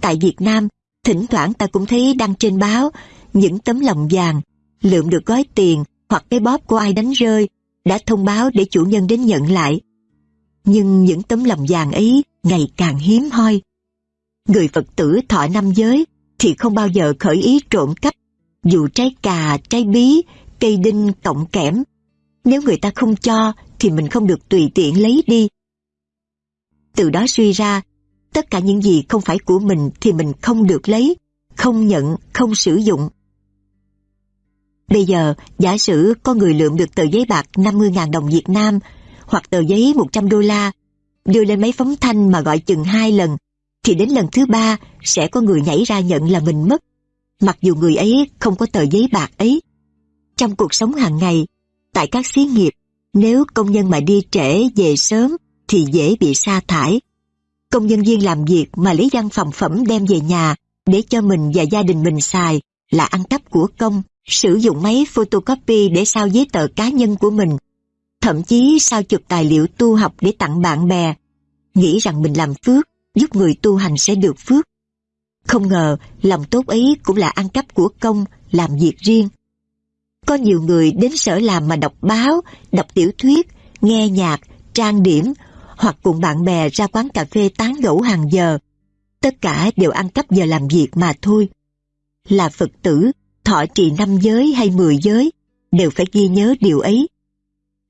Tại Việt Nam, thỉnh thoảng ta cũng thấy đăng trên báo những tấm lòng vàng, lượm được gói tiền hoặc cái bóp của ai đánh rơi, đã thông báo để chủ nhân đến nhận lại. Nhưng những tấm lòng vàng ấy ngày càng hiếm hoi. Người Phật tử thọ năm giới thì không bao giờ khởi ý trộm cắp, dù trái cà, trái bí, cây đinh, cọng kẽm. Nếu người ta không cho thì mình không được tùy tiện lấy đi. Từ đó suy ra, tất cả những gì không phải của mình thì mình không được lấy, không nhận, không sử dụng. Bây giờ, giả sử có người lượm được tờ giấy bạc 50.000 đồng Việt Nam hoặc tờ giấy 100 đô la, đưa lên máy phóng thanh mà gọi chừng hai lần, thì đến lần thứ ba sẽ có người nhảy ra nhận là mình mất, mặc dù người ấy không có tờ giấy bạc ấy. Trong cuộc sống hàng ngày, tại các xí nghiệp, nếu công nhân mà đi trễ về sớm thì dễ bị sa thải. Công nhân viên làm việc mà lấy văn phòng phẩm đem về nhà để cho mình và gia đình mình xài là ăn cắp của công, sử dụng máy photocopy để sao giấy tờ cá nhân của mình, thậm chí sao chụp tài liệu tu học để tặng bạn bè, nghĩ rằng mình làm phước, giúp người tu hành sẽ được phước. Không ngờ lòng tốt ấy cũng là ăn cắp của công, làm việc riêng. Có nhiều người đến sở làm mà đọc báo, đọc tiểu thuyết, nghe nhạc, trang điểm hoặc cùng bạn bè ra quán cà phê tán gẫu hàng giờ. Tất cả đều ăn cắp giờ làm việc mà thôi. Là Phật tử, thọ trì năm giới hay mười giới, đều phải ghi nhớ điều ấy.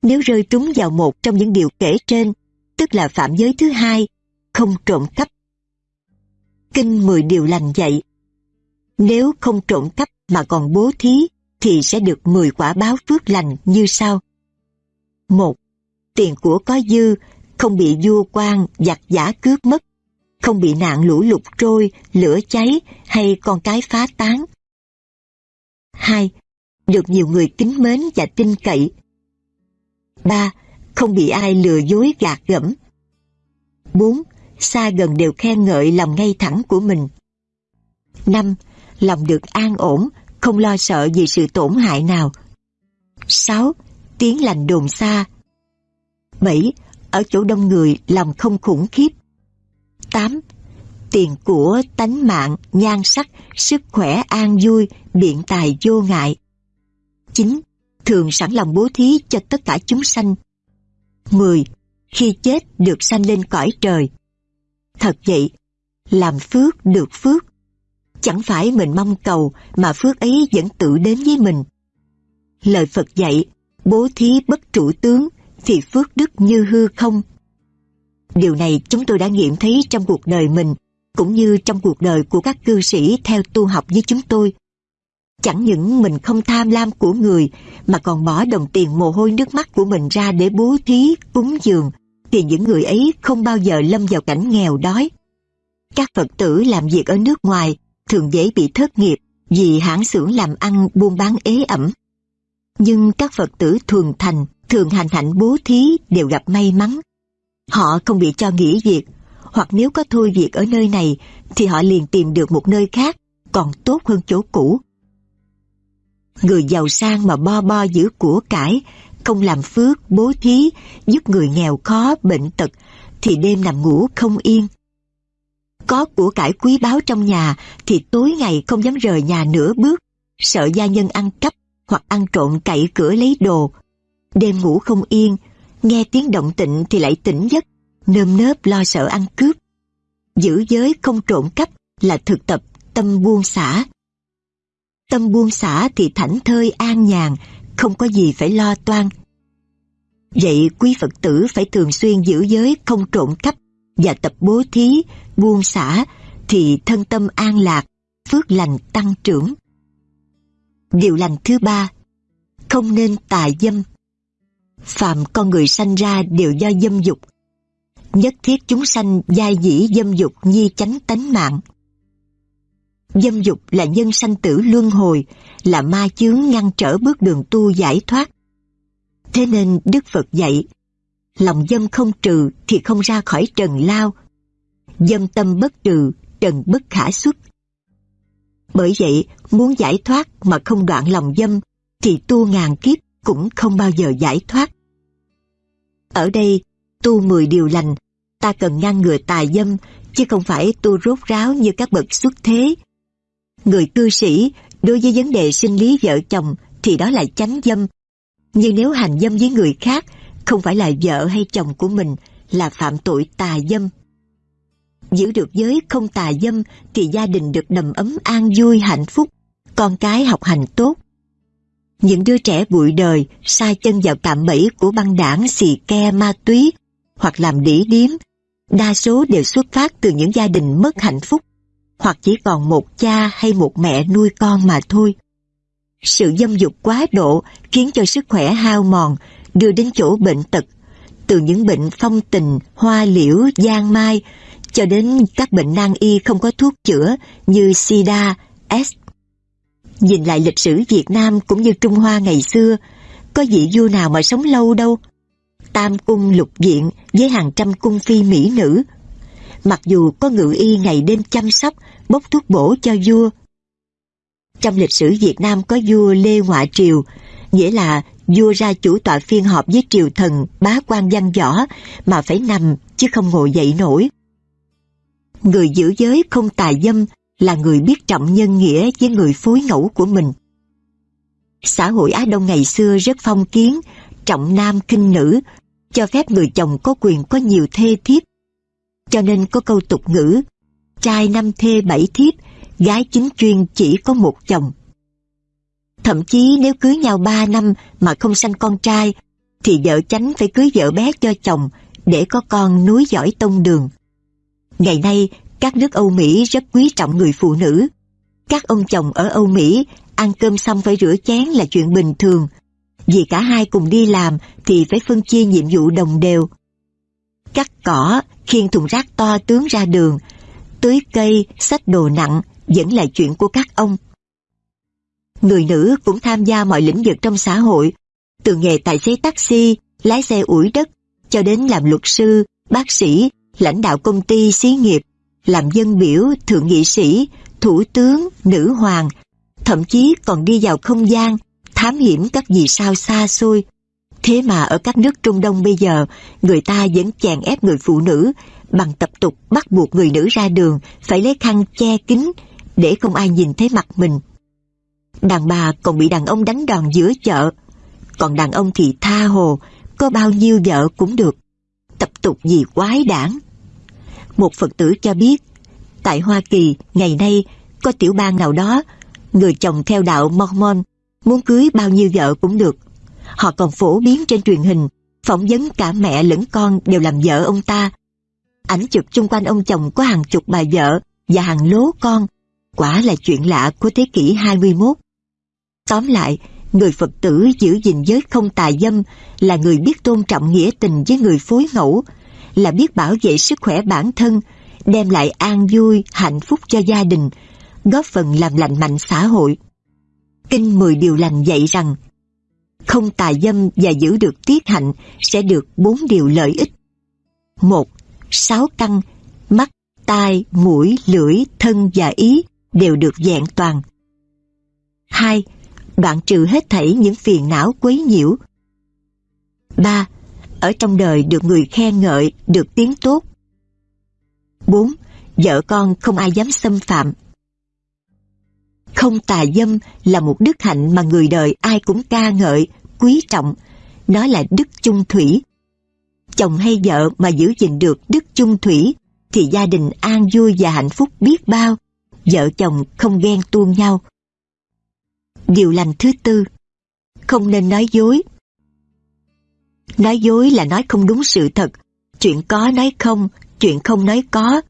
Nếu rơi trúng vào một trong những điều kể trên, tức là phạm giới thứ hai, không trộm cắp. Kinh mười điều lành dạy. Nếu không trộm cắp mà còn bố thí, thì sẽ được mười quả báo phước lành như sau. một Tiền của có dư, không bị vua quan giặc giả cướp mất, không bị nạn lũ lụt trôi, lửa cháy hay con cái phá tán. 2. Được nhiều người kính mến và tin cậy. 3. Không bị ai lừa dối gạt gẫm. 4. Xa gần đều khen ngợi lòng ngay thẳng của mình. 5. Lòng được an ổn, không lo sợ vì sự tổn hại nào. 6. Tiếng lành đồn xa. 7. Ở chỗ đông người làm không khủng khiếp. 8. Tiền của, tánh mạng, nhan sắc, sức khỏe an vui, biện tài vô ngại. 9. Thường sẵn lòng bố thí cho tất cả chúng sanh. 10. Khi chết được sanh lên cõi trời. Thật vậy, làm phước được phước. Chẳng phải mình mong cầu mà phước ấy vẫn tự đến với mình. Lời Phật dạy, bố thí bất trụ tướng thì phước đức như hư không. Điều này chúng tôi đã nghiệm thấy trong cuộc đời mình cũng như trong cuộc đời của các cư sĩ theo tu học với chúng tôi. Chẳng những mình không tham lam của người mà còn bỏ đồng tiền mồ hôi nước mắt của mình ra để bố thí, cúng dường thì những người ấy không bao giờ lâm vào cảnh nghèo đói. Các Phật tử làm việc ở nước ngoài thường dễ bị thất nghiệp vì hãng xưởng làm ăn buôn bán ế ẩm. Nhưng các Phật tử thuần thành, thường hành hạnh bố thí đều gặp may mắn. Họ không bị cho nghỉ việc, hoặc nếu có thôi việc ở nơi này thì họ liền tìm được một nơi khác còn tốt hơn chỗ cũ. Người giàu sang mà bo bo giữ của cải, không làm phước, bố thí, giúp người nghèo khó, bệnh tật, thì đêm nằm ngủ không yên. Có của cải quý báu trong nhà thì tối ngày không dám rời nhà nửa bước, sợ gia nhân ăn cắp hoặc ăn trộm cậy cửa lấy đồ. Đêm ngủ không yên, nghe tiếng động tịnh thì lại tỉnh giấc, nơm nớp lo sợ ăn cướp. Giữ giới không trộm cắp là thực tập tâm buông xả. Tâm buông xả thì thảnh thơi an nhàn, không có gì phải lo toan. Vậy quý Phật tử phải thường xuyên giữ giới không trộm cắp và tập bố thí, buông xả thì thân tâm an lạc, phước lành tăng trưởng. Điều lành thứ ba, không nên tà dâm. Phạm con người sanh ra đều do dâm dục. Nhất thiết chúng sanh giai dĩ dâm dục nhi chánh tánh mạng. Dâm dục là nhân sanh tử luân hồi, là ma chướng ngăn trở bước đường tu giải thoát. Thế nên Đức Phật dạy, lòng dâm không trừ thì không ra khỏi trần lao. Dâm tâm bất trừ, trần bất khả xuất. Bởi vậy, muốn giải thoát mà không đoạn lòng dâm thì tu ngàn kiếp cũng không bao giờ giải thoát. Ở đây, tu mười điều lành, ta cần ngăn ngừa tà dâm, chứ không phải tu rốt ráo như các bậc xuất thế. Người cư sĩ, đối với vấn đề sinh lý vợ chồng thì đó là chánh dâm. Nhưng nếu hành dâm với người khác, không phải là vợ hay chồng của mình, là phạm tội tà dâm. Giữ được giới không tà dâm thì gia đình được đầm ấm an vui hạnh phúc, con cái học hành tốt. Những đứa trẻ bụi đời sai chân vào cạm bẫy của băng đảng xì ke ma túy hoặc làm đĩ điếm, đa số đều xuất phát từ những gia đình mất hạnh phúc hoặc chỉ còn một cha hay một mẹ nuôi con mà thôi. Sự dâm dục quá độ khiến cho sức khỏe hao mòn, đưa đến chỗ bệnh tật, từ những bệnh phong tình, hoa liễu, giang mai, cho đến các bệnh nan y không có thuốc chữa như sida, S. Nhìn lại lịch sử Việt Nam cũng như Trung Hoa ngày xưa, có vị vua nào mà sống lâu đâu. Tam cung lục viện với hàng trăm cung phi mỹ nữ. Mặc dù có ngự y ngày đêm chăm sóc, bốc thuốc bổ cho vua. Trong lịch sử Việt Nam có vua Lê Ngoại Triều, nghĩa là vua ra chủ tọa phiên họp với triều thần bá quan văn võ mà phải nằm chứ không ngồi dậy nổi. Người giữ giới không tà dâm là người biết trọng nhân nghĩa với người phối ngẫu của mình. Xã hội Á Đông ngày xưa rất phong kiến, trọng nam kinh nữ, cho phép người chồng có quyền có nhiều thê thiếp. Cho nên có câu tục ngữ, trai năm thê bảy thiếp, gái chính chuyên chỉ có một chồng. Thậm chí nếu cưới nhau ba năm mà không sanh con trai, thì vợ chánh phải cưới vợ bé cho chồng để có con núi giỏi tông đường. Ngày nay, các nước Âu Mỹ rất quý trọng người phụ nữ. Các ông chồng ở Âu Mỹ ăn cơm xong phải rửa chén là chuyện bình thường. Vì cả hai cùng đi làm thì phải phân chia nhiệm vụ đồng đều. Cắt cỏ, khiêng thùng rác to tướng ra đường, tưới cây, xách đồ nặng vẫn là chuyện của các ông. Người nữ cũng tham gia mọi lĩnh vực trong xã hội, từ nghề tài xế taxi, lái xe ủi đất, cho đến làm luật sư, bác sĩ, lãnh đạo công ty, xí nghiệp, làm dân biểu, thượng nghị sĩ, thủ tướng, nữ hoàng, thậm chí còn đi vào không gian, thám hiểm các vì sao xa xôi. Thế mà ở các nước Trung Đông bây giờ, người ta vẫn chèn ép người phụ nữ bằng tập tục bắt buộc người nữ ra đường phải lấy khăn che kín để không ai nhìn thấy mặt mình. Đàn bà còn bị đàn ông đánh đòn giữa chợ, còn đàn ông thì tha hồ, có bao nhiêu vợ cũng được. Tập tục gì quái đản. Một Phật tử cho biết, tại Hoa Kỳ ngày nay có tiểu bang nào đó, người chồng theo đạo Mormon muốn cưới bao nhiêu vợ cũng được. Họ còn phổ biến trên truyền hình, phỏng vấn cả mẹ lẫn con đều làm vợ ông ta. Ảnh chụp chung quanh ông chồng có hàng chục bà vợ và hàng lố con. Quả là chuyện lạ của thế kỷ 21. Tóm lại, người Phật tử giữ gìn giới không tà dâm là người biết tôn trọng nghĩa tình với người phối ngẫu, là biết bảo vệ sức khỏe bản thân, đem lại an vui, hạnh phúc cho gia đình, góp phần làm lành mạnh xã hội. Kinh mười điều lành dạy rằng, không tà dâm và giữ được tiết hạnh sẽ được bốn điều lợi ích. một Sáu căn, mắt, tai, mũi, lưỡi, thân và ý đều được dạng toàn. hai Đoạn trừ hết thảy những phiền não quấy nhiễu. ba ở trong đời được người khen ngợi, được tiếng tốt. 4. Vợ con không ai dám xâm phạm. Không tà dâm là một đức hạnh mà người đời ai cũng ca ngợi, quý trọng. Nó là đức chung thủy. Chồng hay vợ mà giữ gìn được đức chung thủy thì gia đình an vui và hạnh phúc biết bao. Vợ chồng không ghen tuông nhau. Điều lành thứ tư Không nên nói dối Nói dối là nói không đúng sự thật. Chuyện có nói không Chuyện không nói có.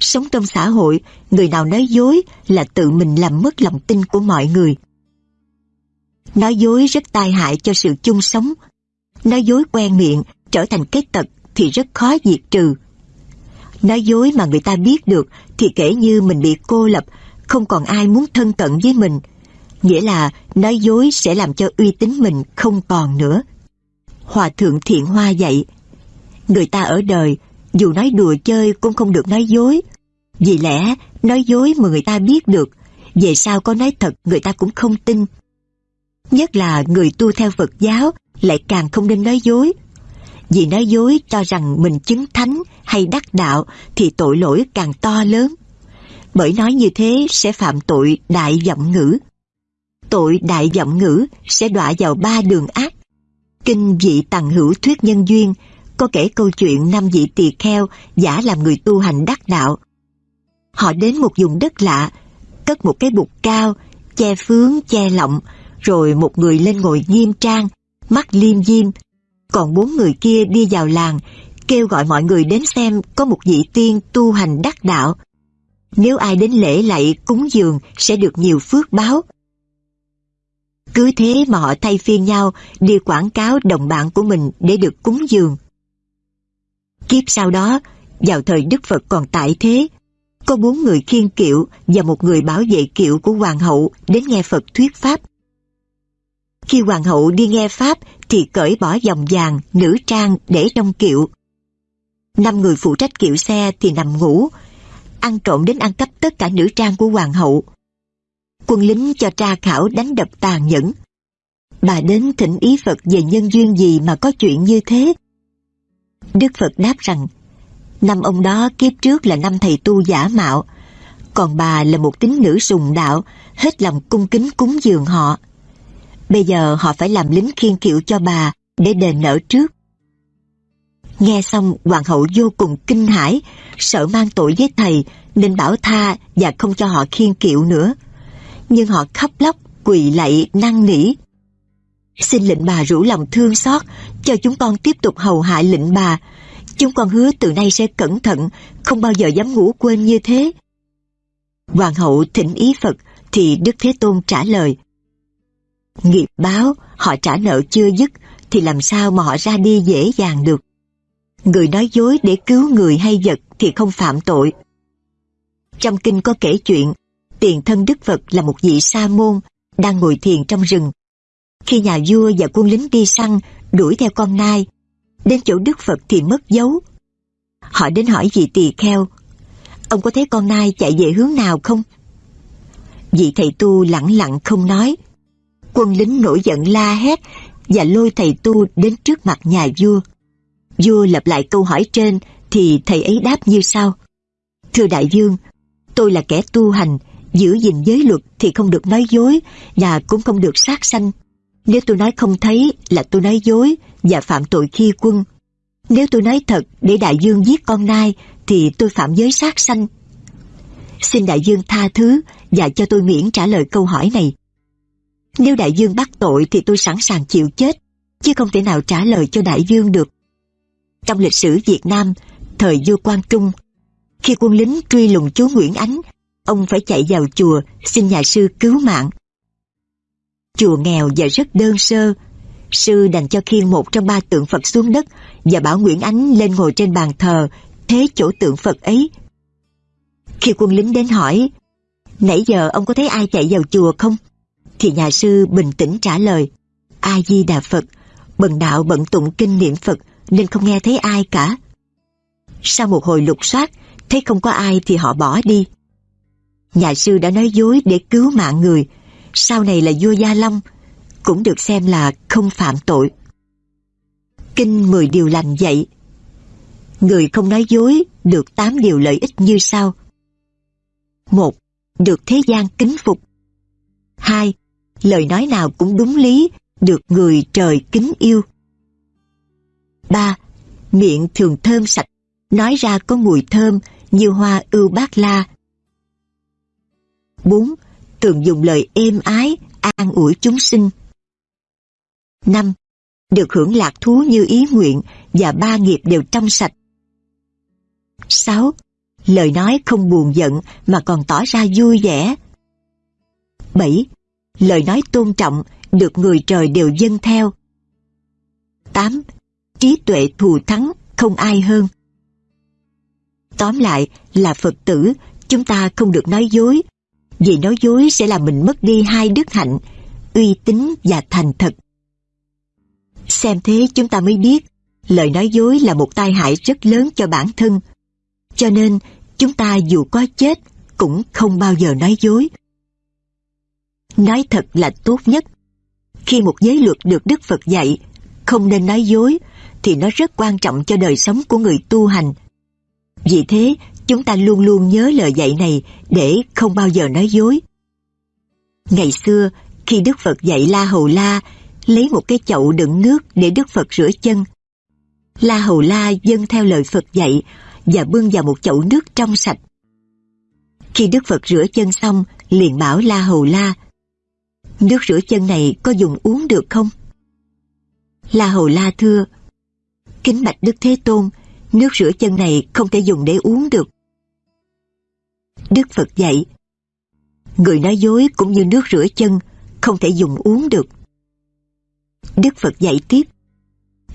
Sống trong xã hội Người nào nói dối là tự mình làm mất lòng tin của mọi người. Nói dối rất tai hại cho sự chung sống. Nói dối quen miệng trở thành cái tật thì rất khó diệt trừ. Nói dối mà người ta biết được thì kể như mình bị cô lập, không còn ai muốn thân cận với mình, nghĩa là nói dối sẽ làm cho uy tín mình không còn nữa. Hòa thượng Thiện Hoa dạy, người ta ở đời, dù nói đùa chơi cũng không được nói dối. Vì lẽ, nói dối mà người ta biết được, về sau có nói thật người ta cũng không tin. Nhất là người tu theo Phật giáo lại càng không nên nói dối. Vì nói dối cho rằng mình chứng thánh hay đắc đạo thì tội lỗi càng to lớn. Bởi nói như thế sẽ phạm tội đại vọng ngữ tội đại vọng ngữ sẽ đọa vào ba đường ác. Kinh vị tầng hữu thuyết nhân duyên có kể câu chuyện năm vị tỳ kheo giả làm người tu hành đắc đạo. Họ đến một vùng đất lạ, cất một cái bục cao, che phướng, che lọng, rồi một người lên ngồi nghiêm trang, mắt liêm diêm. Còn bốn người kia đi vào làng, kêu gọi mọi người đến xem có một vị tiên tu hành đắc đạo. Nếu ai đến lễ lạy cúng dường sẽ được nhiều phước báo, cứ thế mà họ thay phiên nhau đi quảng cáo đồng bạn của mình để được cúng dường. Kiếp sau đó, vào thời Đức Phật còn tại thế, có bốn người khiên kiệu và một người bảo vệ kiệu của hoàng hậu đến nghe Phật thuyết pháp. Khi hoàng hậu đi nghe pháp thì cởi bỏ vòng vàng, nữ trang để trong kiệu. Năm người phụ trách kiệu xe thì nằm ngủ, ăn trộm đến ăn cắp tất cả nữ trang của hoàng hậu quân lính cho tra khảo đánh đập tàn nhẫn. Bà đến thỉnh ý Phật về nhân duyên gì mà có chuyện như thế? Đức Phật đáp rằng, năm ông đó kiếp trước là năm thầy tu giả mạo, còn bà là một tín nữ sùng đạo, hết lòng cung kính cúng dường họ. Bây giờ họ phải làm lính khiên kiệu cho bà để đền nợ trước. Nghe xong hoàng hậu vô cùng kinh hãi, sợ mang tội với thầy nên bảo tha và không cho họ khiên kiệu nữa nhưng họ khóc lóc, quỳ lạy, năn nỉ. Xin lệnh bà rủ lòng thương xót, cho chúng con tiếp tục hầu hạ lệnh bà. Chúng con hứa từ nay sẽ cẩn thận, không bao giờ dám ngủ quên như thế. Hoàng hậu thỉnh ý Phật, thì Đức Thế Tôn trả lời. Nghiệp báo, họ trả nợ chưa dứt, thì làm sao mà họ ra đi dễ dàng được. Người nói dối để cứu người hay vật thì không phạm tội. Trong kinh có kể chuyện tiền thân Đức Phật là một vị sa môn đang ngồi thiền trong rừng. Khi nhà vua và quân lính đi săn đuổi theo con nai, đến chỗ Đức Phật thì mất dấu. Họ đến hỏi vị tỳ kheo, ông có thấy con nai chạy về hướng nào không? Vị thầy tu lặng lặng không nói. Quân lính nổi giận la hét và lôi thầy tu đến trước mặt nhà vua. Vua lặp lại câu hỏi trên thì thầy ấy đáp như sau. Thưa đại vương, tôi là kẻ tu hành, giữ gìn giới luật thì không được nói dối và cũng không được sát sanh. Nếu tôi nói không thấy là tôi nói dối và phạm tội khi quân. Nếu tôi nói thật để đại dương giết con nai thì tôi phạm giới sát sanh. Xin đại dương tha thứ và cho tôi miễn trả lời câu hỏi này. Nếu đại dương bắt tội thì tôi sẵn sàng chịu chết, chứ không thể nào trả lời cho đại dương được. Trong lịch sử Việt Nam, thời vua Quang Trung, khi quân lính truy lùng chúa Nguyễn Ánh ông phải chạy vào chùa xin nhà sư cứu mạng. Chùa nghèo và rất đơn sơ, sư đành cho khiêng một trong ba tượng Phật xuống đất và bảo Nguyễn Ánh lên ngồi trên bàn thờ, thế chỗ tượng Phật ấy. Khi quân lính đến hỏi, nãy giờ ông có thấy ai chạy vào chùa không? Thì nhà sư bình tĩnh trả lời, A-di-đà Phật, bần đạo bận tụng kinh niệm Phật nên không nghe thấy ai cả. Sau một hồi lục soát, thấy không có ai thì họ bỏ đi. Nhà sư đã nói dối để cứu mạng người, sau này là vua Gia Long, cũng được xem là không phạm tội. Kinh Mười Điều Lành dạy, Người không nói dối được tám điều lợi ích như sau. một Được thế gian kính phục. hai Lời nói nào cũng đúng lý, được người trời kính yêu. ba Miệng thường thơm sạch, nói ra có mùi thơm như hoa ưu bát la. 4. Thường dùng lời êm ái, an ủi chúng sinh. 5. Được hưởng lạc thú như ý nguyện và ba nghiệp đều trong sạch. 6. Lời nói không buồn giận mà còn tỏ ra vui vẻ. 7. Lời nói tôn trọng được người trời đều dâng theo. 8. Trí tuệ thù thắng không ai hơn. Tóm lại là Phật tử, chúng ta không được nói dối, vì nói dối sẽ làm mình mất đi hai đức hạnh, uy tín và thành thật. Xem thế chúng ta mới biết, lời nói dối là một tai hại rất lớn cho bản thân. Cho nên, chúng ta dù có chết, cũng không bao giờ nói dối. Nói thật là tốt nhất. Khi một giới luật được Đức Phật dạy, không nên nói dối, thì nó rất quan trọng cho đời sống của người tu hành. Vì thế, chúng ta luôn luôn nhớ lời dạy này để không bao giờ nói dối. Ngày xưa, khi Đức Phật dạy La Hầu La lấy một cái chậu đựng nước để Đức Phật rửa chân. La Hầu La dâng theo lời Phật dạy và bưng vào một chậu nước trong sạch. Khi Đức Phật rửa chân xong, liền bảo La Hầu La, nước rửa chân này có dùng uống được không? La Hầu La thưa, kính bạch Đức Thế Tôn, nước rửa chân này không thể dùng để uống được. Đức Phật dạy, người nói dối cũng như nước rửa chân, không thể dùng uống được. Đức Phật dạy tiếp,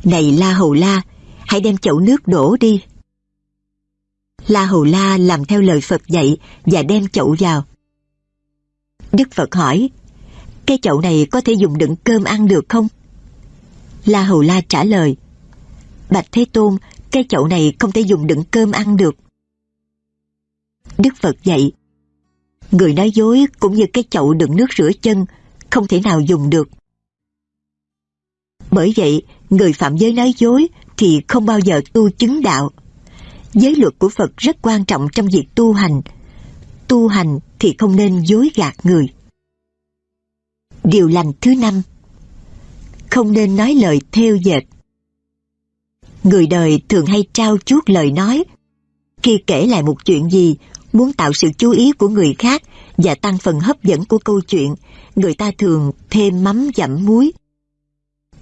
Này La Hầu La, hãy đem chậu nước đổ đi. La Hầu La làm theo lời Phật dạy và đem chậu vào. Đức Phật hỏi, cái chậu này có thể dùng đựng cơm ăn được không? La Hầu La trả lời, Bạch Thế Tôn, cái chậu này không thể dùng đựng cơm ăn được. Đức Phật dạy, người nói dối cũng như cái chậu đựng nước rửa chân, không thể nào dùng được. Bởi vậy, người phạm giới nói dối thì không bao giờ tu chứng đạo. Giới luật của Phật rất quan trọng trong việc tu hành. Tu hành thì không nên dối gạt người. Điều lành thứ năm Không nên nói lời theo dệt. Người đời thường hay trao chuốt lời nói. Khi kể lại một chuyện gì, muốn tạo sự chú ý của người khác và tăng phần hấp dẫn của câu chuyện, người ta thường thêm mắm dặm muối.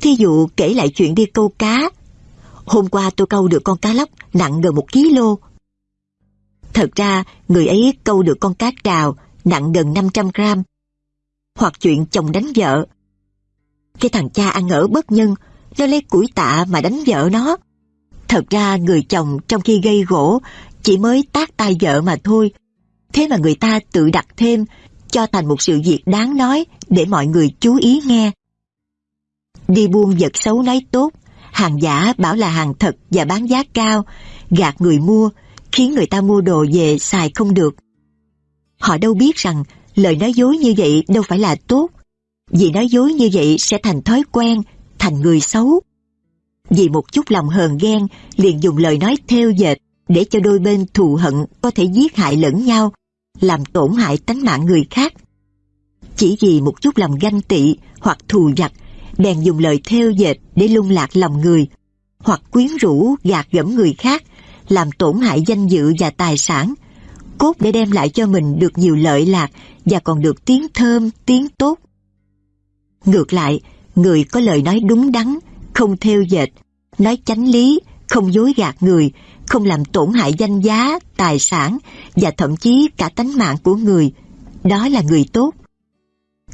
Thí dụ kể lại chuyện đi câu cá. Hôm qua tôi câu được con cá lóc nặng gần một kg. Thật ra, người ấy câu được con cá trào nặng gần 500 gram. Hoặc chuyện chồng đánh vợ. Cái thằng cha ăn ở bất nhân, nó lấy củi tạ mà đánh vợ nó. Thật ra người chồng trong khi gây gỗ chỉ mới tác tay vợ mà thôi. Thế mà người ta tự đặt thêm cho thành một sự việc đáng nói để mọi người chú ý nghe. Đi buôn vật xấu nói tốt, hàng giả bảo là hàng thật và bán giá cao, gạt người mua, khiến người ta mua đồ về xài không được. Họ đâu biết rằng lời nói dối như vậy đâu phải là tốt, vì nói dối như vậy sẽ thành thói quen, thành người xấu. Vì một chút lòng hờn ghen liền dùng lời nói theo dệt để cho đôi bên thù hận có thể giết hại lẫn nhau, làm tổn hại tánh mạng người khác. Chỉ vì một chút lòng ganh tị hoặc thù giặc bèn dùng lời theo dệt để lung lạc lòng người, hoặc quyến rũ gạt gẫm người khác, làm tổn hại danh dự và tài sản, cốt để đem lại cho mình được nhiều lợi lạc và còn được tiếng thơm, tiếng tốt. Ngược lại, người có lời nói đúng đắn, không theo dệt, nói chánh lý, không dối gạt người, không làm tổn hại danh giá, tài sản và thậm chí cả tánh mạng của người. Đó là người tốt.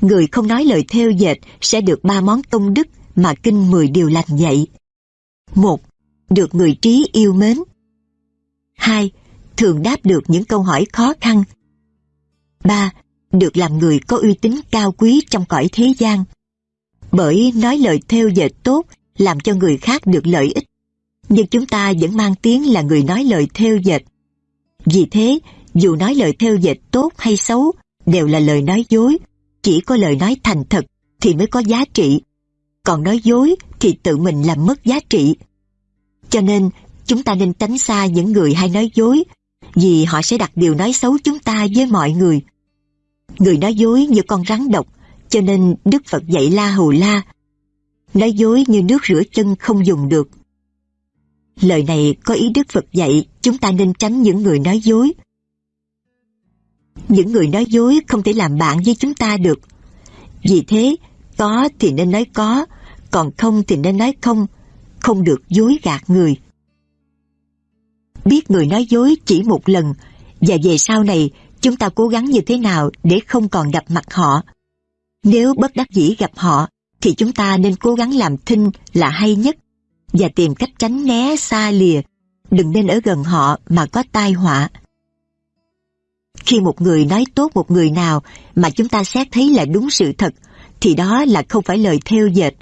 Người không nói lời theo dệt sẽ được ba món công đức mà kinh mười điều lành dạy. Một, được người trí yêu mến. Hai, thường đáp được những câu hỏi khó khăn. Ba, được làm người có uy tín cao quý trong cõi thế gian. Bởi nói lời theo dệt tốt làm cho người khác được lợi ích. Nhưng chúng ta vẫn mang tiếng là người nói lời theo dệt. Vì thế, dù nói lời theo dệt tốt hay xấu, đều là lời nói dối. Chỉ có lời nói thành thật thì mới có giá trị. Còn nói dối thì tự mình làm mất giá trị. Cho nên, chúng ta nên tránh xa những người hay nói dối, vì họ sẽ đặt điều nói xấu chúng ta với mọi người. Người nói dối như con rắn độc, cho nên Đức Phật dạy La Hù La. Nói dối như nước rửa chân không dùng được. Lời này có ý Đức Phật dạy chúng ta nên tránh những người nói dối. Những người nói dối không thể làm bạn với chúng ta được. Vì thế, có thì nên nói có, còn không thì nên nói không, không được dối gạt người. Biết người nói dối chỉ một lần, và về sau này chúng ta cố gắng như thế nào để không còn gặp mặt họ. Nếu bất đắc dĩ gặp họ, thì chúng ta nên cố gắng làm thinh là hay nhất và tìm cách tránh né xa lìa, đừng nên ở gần họ mà có tai họa. Khi một người nói tốt một người nào mà chúng ta xét thấy là đúng sự thật, thì đó là không phải lời theo dệt,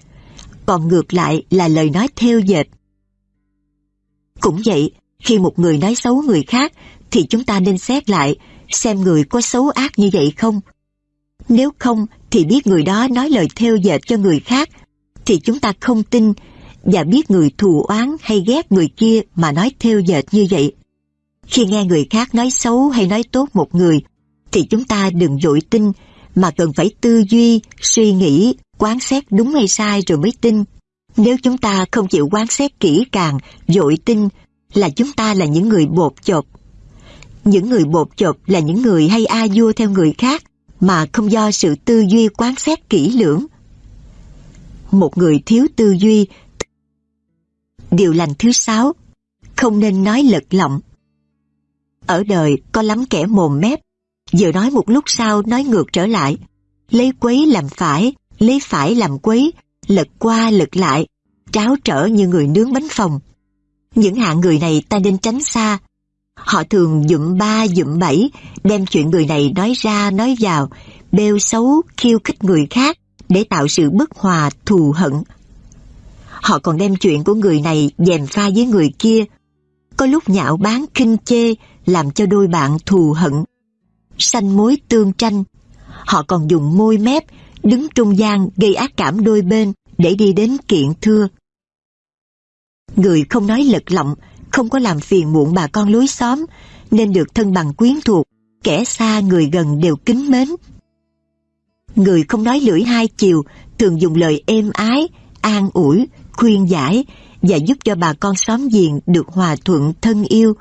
còn ngược lại là lời nói theo dệt. Cũng vậy, khi một người nói xấu người khác, thì chúng ta nên xét lại xem người có xấu ác như vậy không. Nếu không, thì biết người đó nói lời theo dệt cho người khác, thì chúng ta không tin và biết người thù oán hay ghét người kia mà nói theo dệt như vậy. Khi nghe người khác nói xấu hay nói tốt một người, thì chúng ta đừng dội tin, mà cần phải tư duy, suy nghĩ, quán xét đúng hay sai rồi mới tin. Nếu chúng ta không chịu quán xét kỹ càng, dội tin, là chúng ta là những người bột chột. Những người bột chột là những người hay a vua theo người khác, mà không do sự tư duy quán xét kỹ lưỡng. Một người thiếu tư duy Điều lành thứ sáu, không nên nói lật lọng. Ở đời có lắm kẻ mồm mép, vừa nói một lúc sau nói ngược trở lại, lấy quấy làm phải, lấy phải làm quấy, lật qua lật lại, tráo trở như người nướng bánh phòng. Những hạng người này ta nên tránh xa. Họ thường dụm ba dụm bảy, đem chuyện người này nói ra nói vào, bêu xấu khiêu khích người khác để tạo sự bất hòa thù hận Họ còn đem chuyện của người này dèm pha với người kia. Có lúc nhạo bán kinh chê làm cho đôi bạn thù hận. Sanh mối tương tranh. Họ còn dùng môi mép đứng trung gian gây ác cảm đôi bên để đi đến kiện thưa. Người không nói lật lọng, không có làm phiền muộn bà con lối xóm, nên được thân bằng quyến thuộc, kẻ xa người gần đều kính mến. Người không nói lưỡi hai chiều, thường dùng lời êm ái, an ủi, khuyên giải và giúp cho bà con xóm giềng được hòa thuận thân yêu,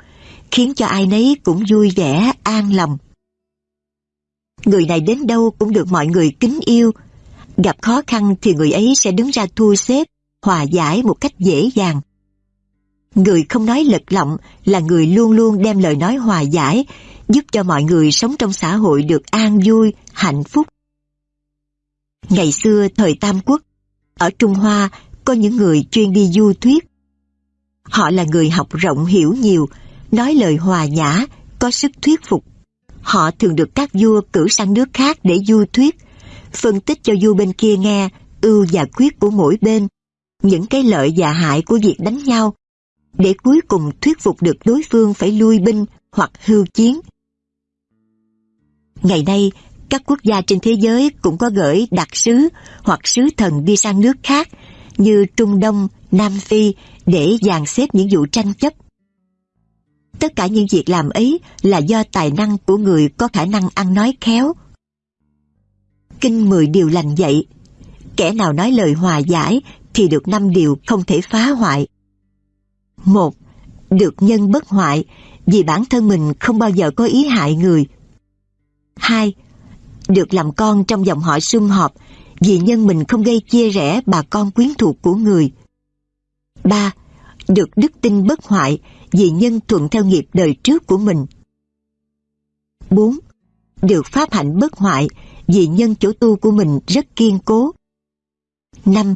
khiến cho ai nấy cũng vui vẻ, an lòng. Người này đến đâu cũng được mọi người kính yêu. Gặp khó khăn thì người ấy sẽ đứng ra thu xếp, hòa giải một cách dễ dàng. Người không nói lật lọng là người luôn luôn đem lời nói hòa giải, giúp cho mọi người sống trong xã hội được an vui, hạnh phúc. Ngày xưa thời Tam Quốc, ở Trung Hoa có những người chuyên đi du thuyết. Họ là người học rộng hiểu nhiều, nói lời hòa nhã, có sức thuyết phục. Họ thường được các vua cử sang nước khác để du thuyết, phân tích cho vua bên kia nghe ưu và khuyết của mỗi bên, những cái lợi và hại của việc đánh nhau, để cuối cùng thuyết phục được đối phương phải lui binh hoặc hưu chiến. Ngày nay, các quốc gia trên thế giới cũng có gửi đặc sứ hoặc sứ thần đi sang nước khác như Trung Đông, Nam Phi để dàn xếp những vụ tranh chấp. Tất cả những việc làm ấy là do tài năng của người có khả năng ăn nói khéo. Kinh mười điều lành dạy, kẻ nào nói lời hòa giải thì được năm điều không thể phá hoại. Một, được nhân bất hoại vì bản thân mình không bao giờ có ý hại người. Hai, được làm con trong dòng họ sum họp vì nhân mình không gây chia rẽ bà con quyến thuộc của người. 3. Được đức tin bất hoại vì nhân thuận theo nghiệp đời trước của mình. 4. Được pháp hạnh bất hoại vì nhân chỗ tu của mình rất kiên cố. 5.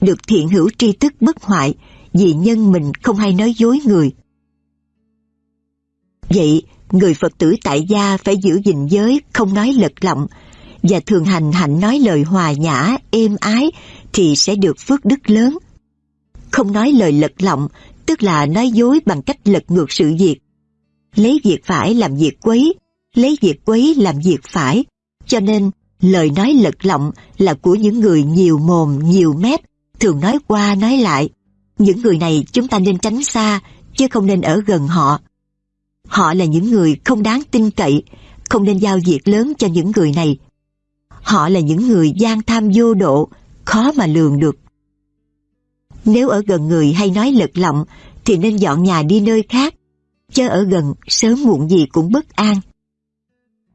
Được thiện hữu tri thức bất hoại vì nhân mình không hay nói dối người. Vậy, người Phật tử tại gia phải giữ gìn giới, không nói lật lọng, và thường hành hạnh nói lời hòa nhã, êm ái thì sẽ được phước đức lớn. Không nói lời lật lọng, tức là nói dối bằng cách lật ngược sự việc. Lấy việc phải làm việc quấy, lấy việc quấy làm việc phải. Cho nên, lời nói lật lọng là của những người nhiều mồm, nhiều mép, thường nói qua nói lại. Những người này chúng ta nên tránh xa, chứ không nên ở gần họ. Họ là những người không đáng tin cậy, không nên giao việc lớn cho những người này. Họ là những người gian tham vô độ, khó mà lường được. Nếu ở gần người hay nói lật lọng thì nên dọn nhà đi nơi khác, chứ ở gần sớm muộn gì cũng bất an.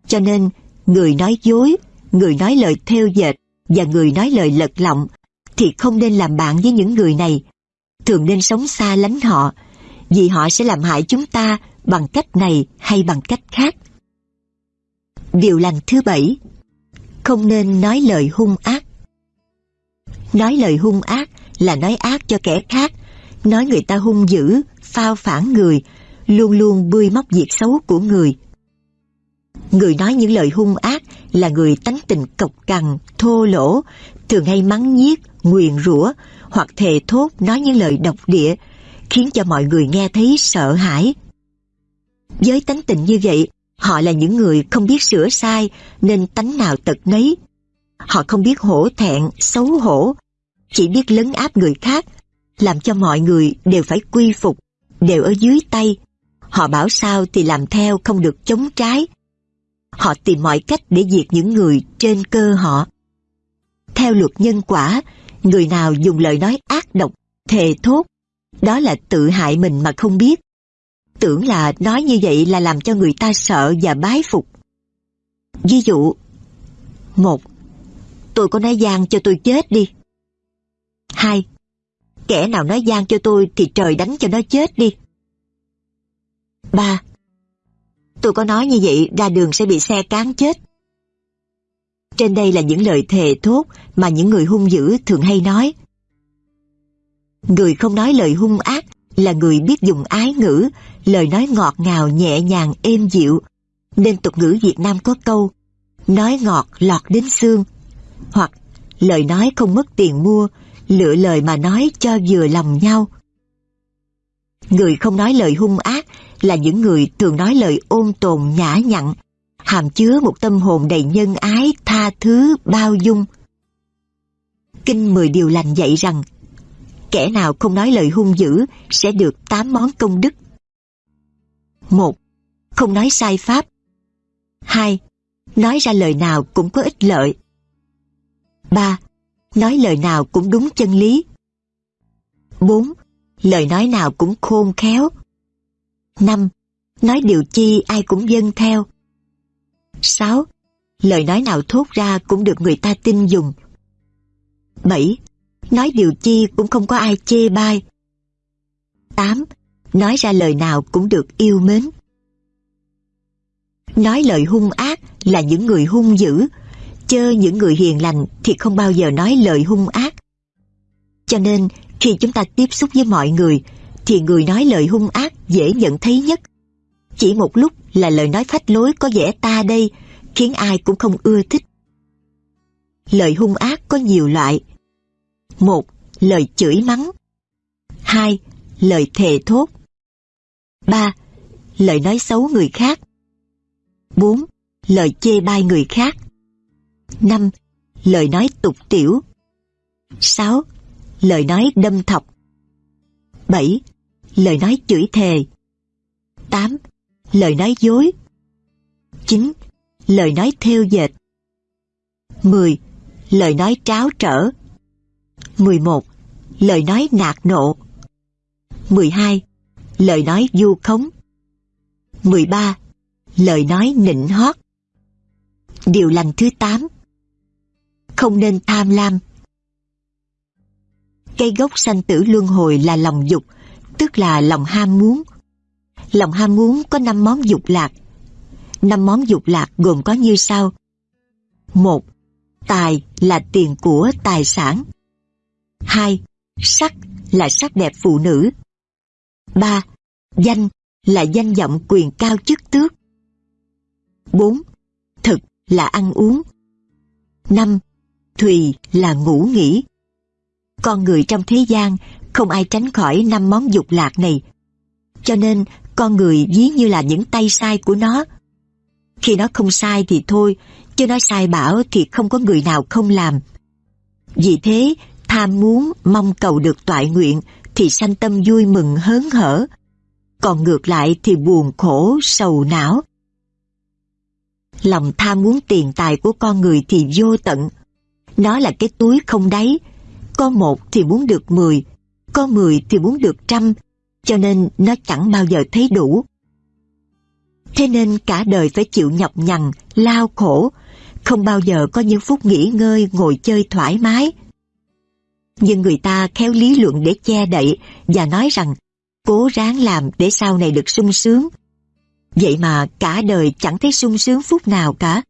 Cho nên, người nói dối, người nói lời theo dệt và người nói lời lật lọng thì không nên làm bạn với những người này. Thường nên sống xa lánh họ, vì họ sẽ làm hại chúng ta bằng cách này hay bằng cách khác. Điều lành thứ bảy không nên nói lời hung ác Nói lời hung ác là nói ác cho kẻ khác, nói người ta hung dữ, phao phản người, luôn luôn bươi móc việc xấu của người. Người nói những lời hung ác là người tánh tình cộc cằn, thô lỗ, thường hay mắng nhiếc, nguyền rủa hoặc thề thốt nói những lời độc địa, khiến cho mọi người nghe thấy sợ hãi. Với tánh tình như vậy, họ là những người không biết sửa sai nên tánh nào tật nấy. Họ không biết hổ thẹn, xấu hổ, chỉ biết lấn áp người khác, làm cho mọi người đều phải quy phục, đều ở dưới tay. Họ bảo sao thì làm theo không được chống trái. Họ tìm mọi cách để diệt những người trên cơ họ. Theo luật nhân quả, người nào dùng lời nói ác độc, thề thốt, đó là tự hại mình mà không biết. Tưởng là nói như vậy là làm cho người ta sợ và bái phục. Ví dụ, một, tôi có nói gian cho tôi chết đi. Hai, kẻ nào nói gian cho tôi thì trời đánh cho nó chết đi. Ba, tôi có nói như vậy ra đường sẽ bị xe cán chết. Trên đây là những lời thề thốt mà những người hung dữ thường hay nói. Người không nói lời hung ác là người biết dùng ái ngữ, lời nói ngọt ngào nhẹ nhàng êm dịu. Nên tục ngữ Việt Nam có câu, nói ngọt lọt đến xương, hoặc lời nói không mất tiền mua, lựa lời mà nói cho vừa lòng nhau. Người không nói lời hung ác là những người thường nói lời ôn tồn nhã nhặn, hàm chứa một tâm hồn đầy nhân ái, tha thứ, bao dung. Kinh mười điều lành dạy rằng, kẻ nào không nói lời hung dữ sẽ được tám món công đức. 1. Không nói sai pháp. 2. Nói ra lời nào cũng có ích lợi. 3. Nói lời nào cũng đúng chân lý. 4. Lời nói nào cũng khôn khéo. 5. Nói điều chi ai cũng dân theo. 6. Lời nói nào thốt ra cũng được người ta tin dùng. 7. Nói điều chi cũng không có ai chê bai. 8. Nói ra lời nào cũng được yêu mến. Nói lời hung ác là những người hung dữ, chơ những người hiền lành thì không bao giờ nói lời hung ác. Cho nên, khi chúng ta tiếp xúc với mọi người, thì người nói lời hung ác dễ nhận thấy nhất. Chỉ một lúc là lời nói phách lối có vẻ ta đây, khiến ai cũng không ưa thích. Lời hung ác có nhiều loại. Một, lời chửi mắng. Hai, lời thề thốt. Ba, lời nói xấu người khác. Bốn, lời chê bai người khác. 5. Lời nói tục tiểu 6. Lời nói đâm thọc 7. Lời nói chửi thề 8. Lời nói dối 9. Lời nói theo dệt 10. Lời nói tráo trở 11. Lời nói nạt nộ 12. Lời nói du khống 13. Lời nói nịnh hót Điều lành thứ 8 không nên tham lam. Cây gốc sanh tử luân hồi là lòng dục, tức là lòng ham muốn. Lòng ham muốn có 5 món dục lạc. 5 món dục lạc gồm có như sau. 1. Tài là tiền của tài sản hai Sắc là sắc đẹp phụ nữ. ba Danh là danh vọng quyền cao chức tước. bốn Thực là ăn uống. năm Thùy là ngủ nghỉ. Con người trong thế gian không ai tránh khỏi năm món dục lạc này. Cho nên con người ví như là những tay sai của nó. Khi nó không sai thì thôi, chứ nó sai bảo thì không có người nào không làm. Vì thế, tham muốn mong cầu được toại nguyện thì sanh tâm vui mừng hớn hở. còn ngược lại thì buồn khổ, sầu não. Lòng tham muốn tiền tài của con người thì vô tận. Nó là cái túi không đáy. Có một thì muốn được mười, có mười thì muốn được trăm, cho nên nó chẳng bao giờ thấy đủ. Thế nên cả đời phải chịu nhọc nhằn, lao khổ, không bao giờ có những phút nghỉ ngơi ngồi chơi thoải mái. Nhưng người ta khéo lý luận để che đậy và nói rằng cố ráng làm để sau này được sung sướng. Vậy mà cả đời chẳng thấy sung sướng phút nào cả.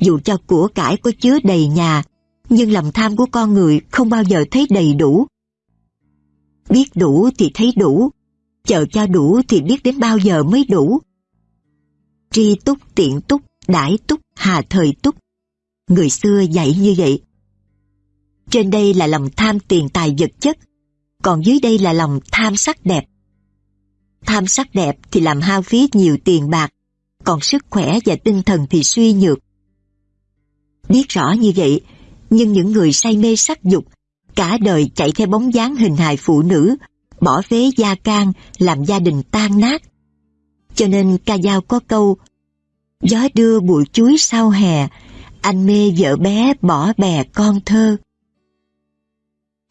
Dù cho của cải có chứa đầy nhà, nhưng lòng tham của con người không bao giờ thấy đầy đủ. Biết đủ thì thấy đủ, chờ cho đủ thì biết đến bao giờ mới đủ. Tri túc tiện túc, đãi túc, hà thời túc. Người xưa dạy như vậy. Trên đây là lòng tham tiền tài vật chất, còn dưới đây là lòng tham sắc đẹp. Tham sắc đẹp thì làm hao phí nhiều tiền bạc, còn sức khỏe và tinh thần thì suy nhược. Biết rõ như vậy, nhưng những người say mê sắc dục, cả đời chạy theo bóng dáng hình hài phụ nữ, bỏ phế gia can, làm gia đình tan nát. Cho nên ca dao có câu, gió đưa bụi chuối sau hè, anh mê vợ bé bỏ bè con thơ.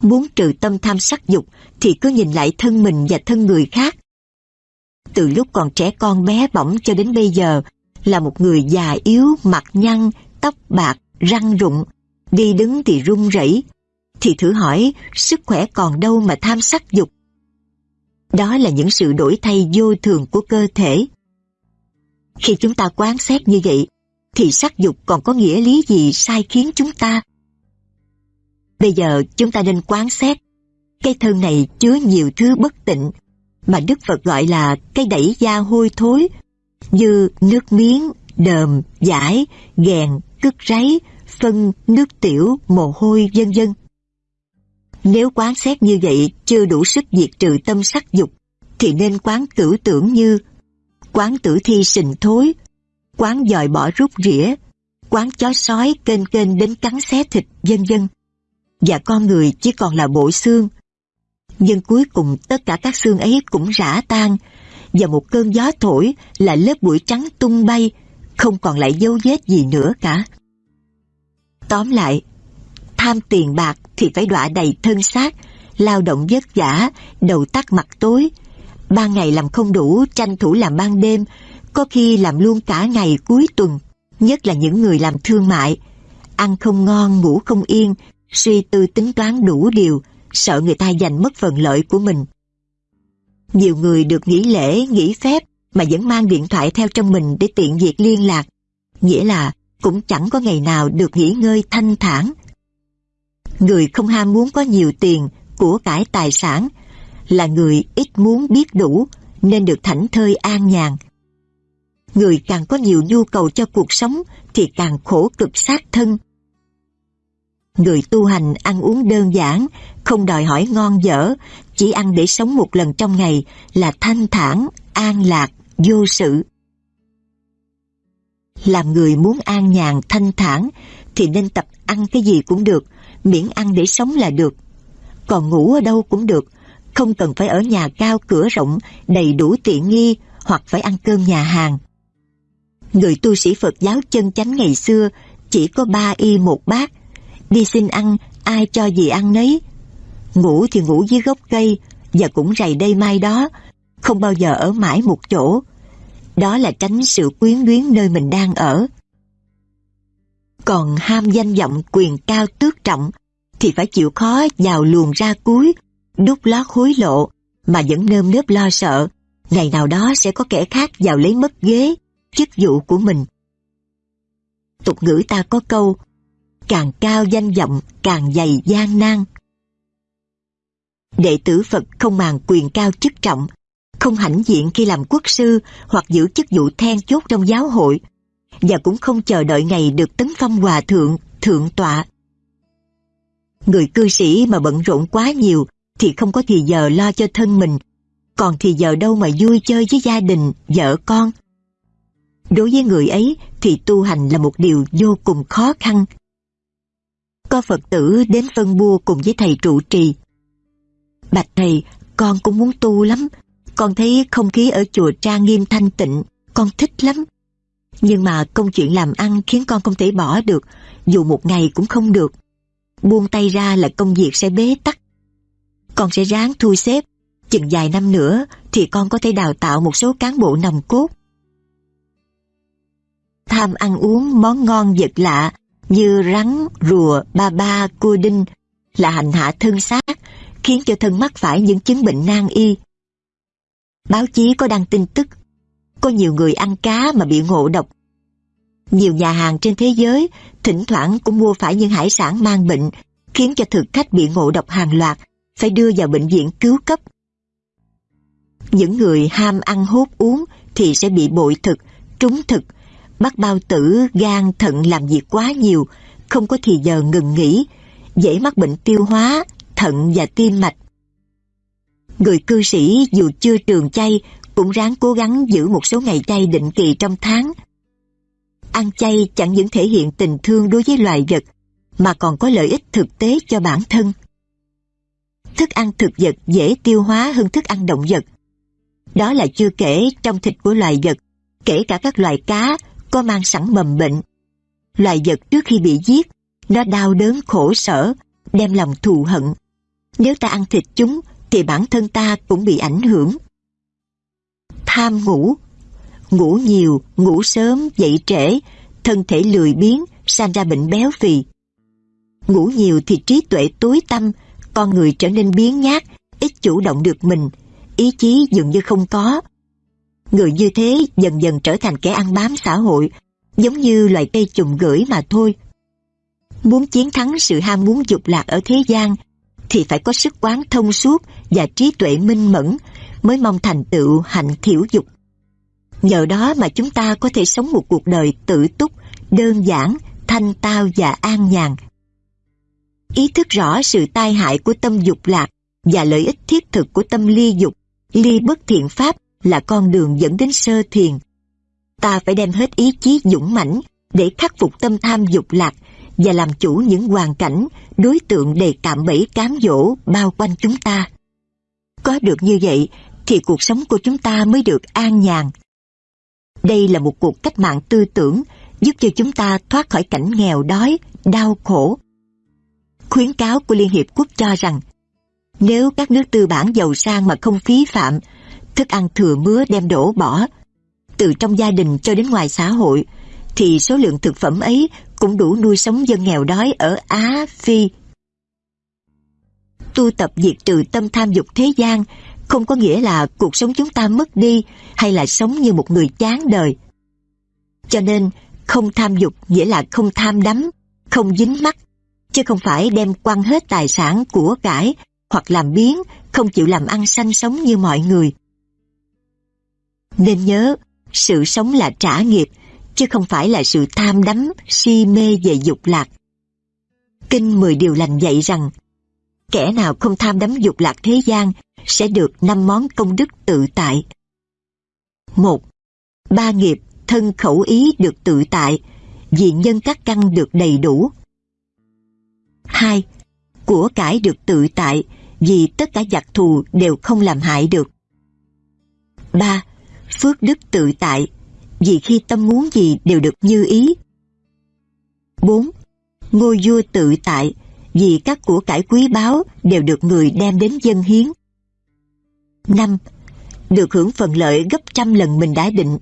Muốn trừ tâm tham sắc dục thì cứ nhìn lại thân mình và thân người khác. Từ lúc còn trẻ con bé bỏng cho đến bây giờ là một người già yếu, mặt nhăn, tóc bạc, răng rụng, đi đứng thì run rẩy, thì thử hỏi sức khỏe còn đâu mà tham sắc dục. Đó là những sự đổi thay vô thường của cơ thể. Khi chúng ta quán xét như vậy, thì sắc dục còn có nghĩa lý gì sai khiến chúng ta? Bây giờ chúng ta nên quán xét. cây thân này chứa nhiều thứ bất tịnh, mà Đức Phật gọi là cái đẩy da hôi thối, như nước miếng, đờm, giải, ghèn, cứt ráy, phân, nước tiểu, mồ hôi, vân vân. Nếu quán xét như vậy chưa đủ sức diệt trừ tâm sắc dục, thì nên quán tử tưởng như quán tử thi sình thối, quán dòi bỏ rút rỉa, quán chó sói kênh kênh đến cắn xé thịt, vân vân và con người chỉ còn là bộ xương. Nhưng cuối cùng tất cả các xương ấy cũng rã tan, và một cơn gió thổi là lớp bụi trắng tung bay, không còn lại dấu vết gì nữa cả. Tóm lại, tham tiền bạc thì phải đọa đầy thân xác, lao động vất vả, đầu tắt mặt tối. Ban ngày làm không đủ, tranh thủ làm ban đêm, có khi làm luôn cả ngày cuối tuần, nhất là những người làm thương mại. Ăn không ngon, ngủ không yên, suy tư tính toán đủ điều, sợ người ta giành mất phần lợi của mình. Nhiều người được nghỉ lễ, nghỉ phép mà vẫn mang điện thoại theo trong mình để tiện việc liên lạc, nghĩa là cũng chẳng có ngày nào được nghỉ ngơi thanh thản. Người không ham muốn có nhiều tiền, của cải tài sản, là người ít muốn biết đủ nên được thảnh thơi an nhàn. Người càng có nhiều nhu cầu cho cuộc sống thì càng khổ cực sát thân, Người tu hành ăn uống đơn giản, không đòi hỏi ngon dở, chỉ ăn để sống một lần trong ngày là thanh thản, an lạc, vô sự. Làm người muốn an nhàn, thanh thản thì nên tập ăn cái gì cũng được, miễn ăn để sống là được. Còn ngủ ở đâu cũng được, không cần phải ở nhà cao cửa rộng, đầy đủ tiện nghi hoặc phải ăn cơm nhà hàng. Người tu sĩ Phật giáo chân chánh ngày xưa chỉ có ba y một bát, Đi xin ăn, ai cho gì ăn nấy. Ngủ thì ngủ dưới gốc cây, và cũng rầy đây mai đó, không bao giờ ở mãi một chỗ. Đó là tránh sự quyến luyến nơi mình đang ở. Còn ham danh vọng quyền cao tước trọng, thì phải chịu khó vào luồng ra cuối, đút lót hối lộ, mà vẫn nơm nớp lo sợ, ngày nào đó sẽ có kẻ khác vào lấy mất ghế, chức vụ của mình. Tục ngữ ta có câu, càng cao danh vọng càng dày gian nan. Đệ tử Phật không màng quyền cao chức trọng, không hãnh diện khi làm quốc sư hoặc giữ chức vụ then chốt trong giáo hội, và cũng không chờ đợi ngày được tấn phong hòa thượng, thượng tọa. Người cư sĩ mà bận rộn quá nhiều thì không có thì giờ lo cho thân mình, còn thì giờ đâu mà vui chơi với gia đình, vợ con. Đối với người ấy thì tu hành là một điều vô cùng khó khăn, có Phật tử đến phân bua cùng với thầy trụ trì. Bạch thầy, con cũng muốn tu lắm, Con thấy không khí ở chùa trang nghiêm thanh tịnh, con thích lắm. Nhưng mà công chuyện làm ăn khiến con không thể bỏ được, dù một ngày cũng không được. Buông tay ra là công việc sẽ bế tắc. Con sẽ ráng thu xếp, chừng vài năm nữa thì con có thể đào tạo một số cán bộ nòng cốt. Tham ăn uống món ngon vật lạ như rắn, rùa, ba ba, cua đinh là hành hạ thân xác, khiến cho thân mắc phải những chứng bệnh nan y. Báo chí có đăng tin tức, có nhiều người ăn cá mà bị ngộ độc. Nhiều nhà hàng trên thế giới thỉnh thoảng cũng mua phải những hải sản mang bệnh, khiến cho thực khách bị ngộ độc hàng loạt, phải đưa vào bệnh viện cứu cấp. Những người ham ăn hút uống thì sẽ bị bội thực, trúng thực, bắt bao tử, gan, thận làm việc quá nhiều, không có thì giờ ngừng nghỉ, dễ mắc bệnh tiêu hóa, thận và tim mạch. Người cư sĩ dù chưa trường chay cũng ráng cố gắng giữ một số ngày chay định kỳ trong tháng. Ăn chay chẳng những thể hiện tình thương đối với loài vật, mà còn có lợi ích thực tế cho bản thân. Thức ăn thực vật dễ tiêu hóa hơn thức ăn động vật. Đó là chưa kể trong thịt của loài vật, kể cả các loài cá có mang sẵn mầm bệnh. Loài vật trước khi bị giết, nó đau đớn khổ sở, đem lòng thù hận. Nếu ta ăn thịt chúng, thì bản thân ta cũng bị ảnh hưởng. Tham ngủ Ngủ nhiều, ngủ sớm, dậy trễ, thân thể lười biếng, sanh ra bệnh béo phì. Ngủ nhiều thì trí tuệ tối tâm, con người trở nên biến nhát, ít chủ động được mình, ý chí dường như không có. Người như thế dần dần trở thành kẻ ăn bám xã hội, giống như loài cây trùng gửi mà thôi. Muốn chiến thắng sự ham muốn dục lạc ở thế gian, thì phải có sức quán thông suốt và trí tuệ minh mẫn mới mong thành tựu hạnh thiểu dục. Nhờ đó mà chúng ta có thể sống một cuộc đời tự túc, đơn giản, thanh tao và an nhàn. Ý thức rõ sự tai hại của tâm dục lạc và lợi ích thiết thực của tâm ly dục, ly bất thiện pháp là con đường dẫn đến sơ thiền. Ta phải đem hết ý chí dũng mãnh để khắc phục tâm tham dục lạc và làm chủ những hoàn cảnh, đối tượng đầy cạm bẫy cám dỗ bao quanh chúng ta. Có được như vậy thì cuộc sống của chúng ta mới được an nhàn. Đây là một cuộc cách mạng tư tưởng giúp cho chúng ta thoát khỏi cảnh nghèo đói, đau khổ. Khuyến cáo của Liên Hiệp Quốc cho rằng nếu các nước tư bản giàu sang mà không phí phạm, thức ăn thừa mứa đem đổ bỏ, từ trong gia đình cho đến ngoài xã hội, thì số lượng thực phẩm ấy cũng đủ nuôi sống dân nghèo đói ở Á, Phi. Tu tập diệt trừ tâm tham dục thế gian không có nghĩa là cuộc sống chúng ta mất đi hay là sống như một người chán đời. Cho nên, không tham dục nghĩa là không tham đắm, không dính mắc, chứ không phải đem quăng hết tài sản của cải hoặc làm biến, không chịu làm ăn sanh sống như mọi người. Nên nhớ, sự sống là trả nghiệp, chứ không phải là sự tham đắm, si mê về dục lạc. Kinh mười điều lành dạy rằng, kẻ nào không tham đắm dục lạc thế gian sẽ được năm món công đức tự tại. một Ba nghiệp thân khẩu ý được tự tại, vì nhân các căn được đầy đủ. 2. Của cải được tự tại, vì tất cả giặc thù đều không làm hại được. 3. Phước đức tự tại, vì khi tâm muốn gì đều được như ý. 4. Ngôi vua tự tại, vì các của cải quý báu đều được người đem đến dân hiến. 5. Được hưởng phần lợi gấp trăm lần mình đã định,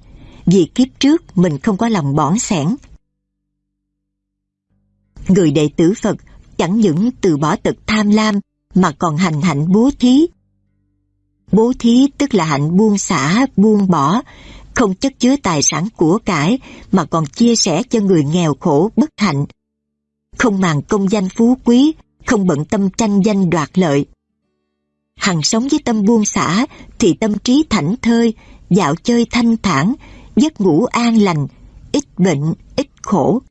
vì kiếp trước mình không có lòng bỏng sẻn. Người đệ tử Phật chẳng những từ bỏ tật tham lam mà còn hành hạnh bố thí. Bố thí tức là hạnh buông xả, buông bỏ, không chất chứa tài sản của cải mà còn chia sẻ cho người nghèo khổ bất hạnh. Không màng công danh phú quý, không bận tâm tranh danh đoạt lợi. Hằng sống với tâm buông xả thì tâm trí thảnh thơi, dạo chơi thanh thản, giấc ngủ an lành, ít bệnh, ít khổ.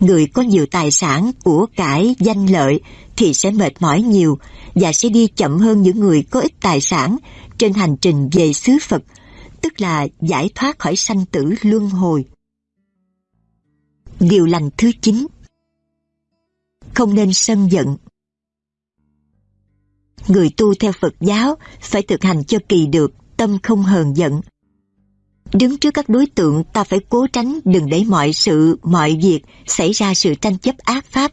Người có nhiều tài sản, của cải, danh lợi thì sẽ mệt mỏi nhiều và sẽ đi chậm hơn những người có ít tài sản trên hành trình về xứ Phật tức là giải thoát khỏi sanh tử luân hồi. Điều lành thứ 9 Không nên sân giận Người tu theo Phật giáo phải thực hành cho kỳ được tâm không hờn giận. Đứng trước các đối tượng ta phải cố tránh đừng để mọi sự, mọi việc xảy ra sự tranh chấp ác pháp,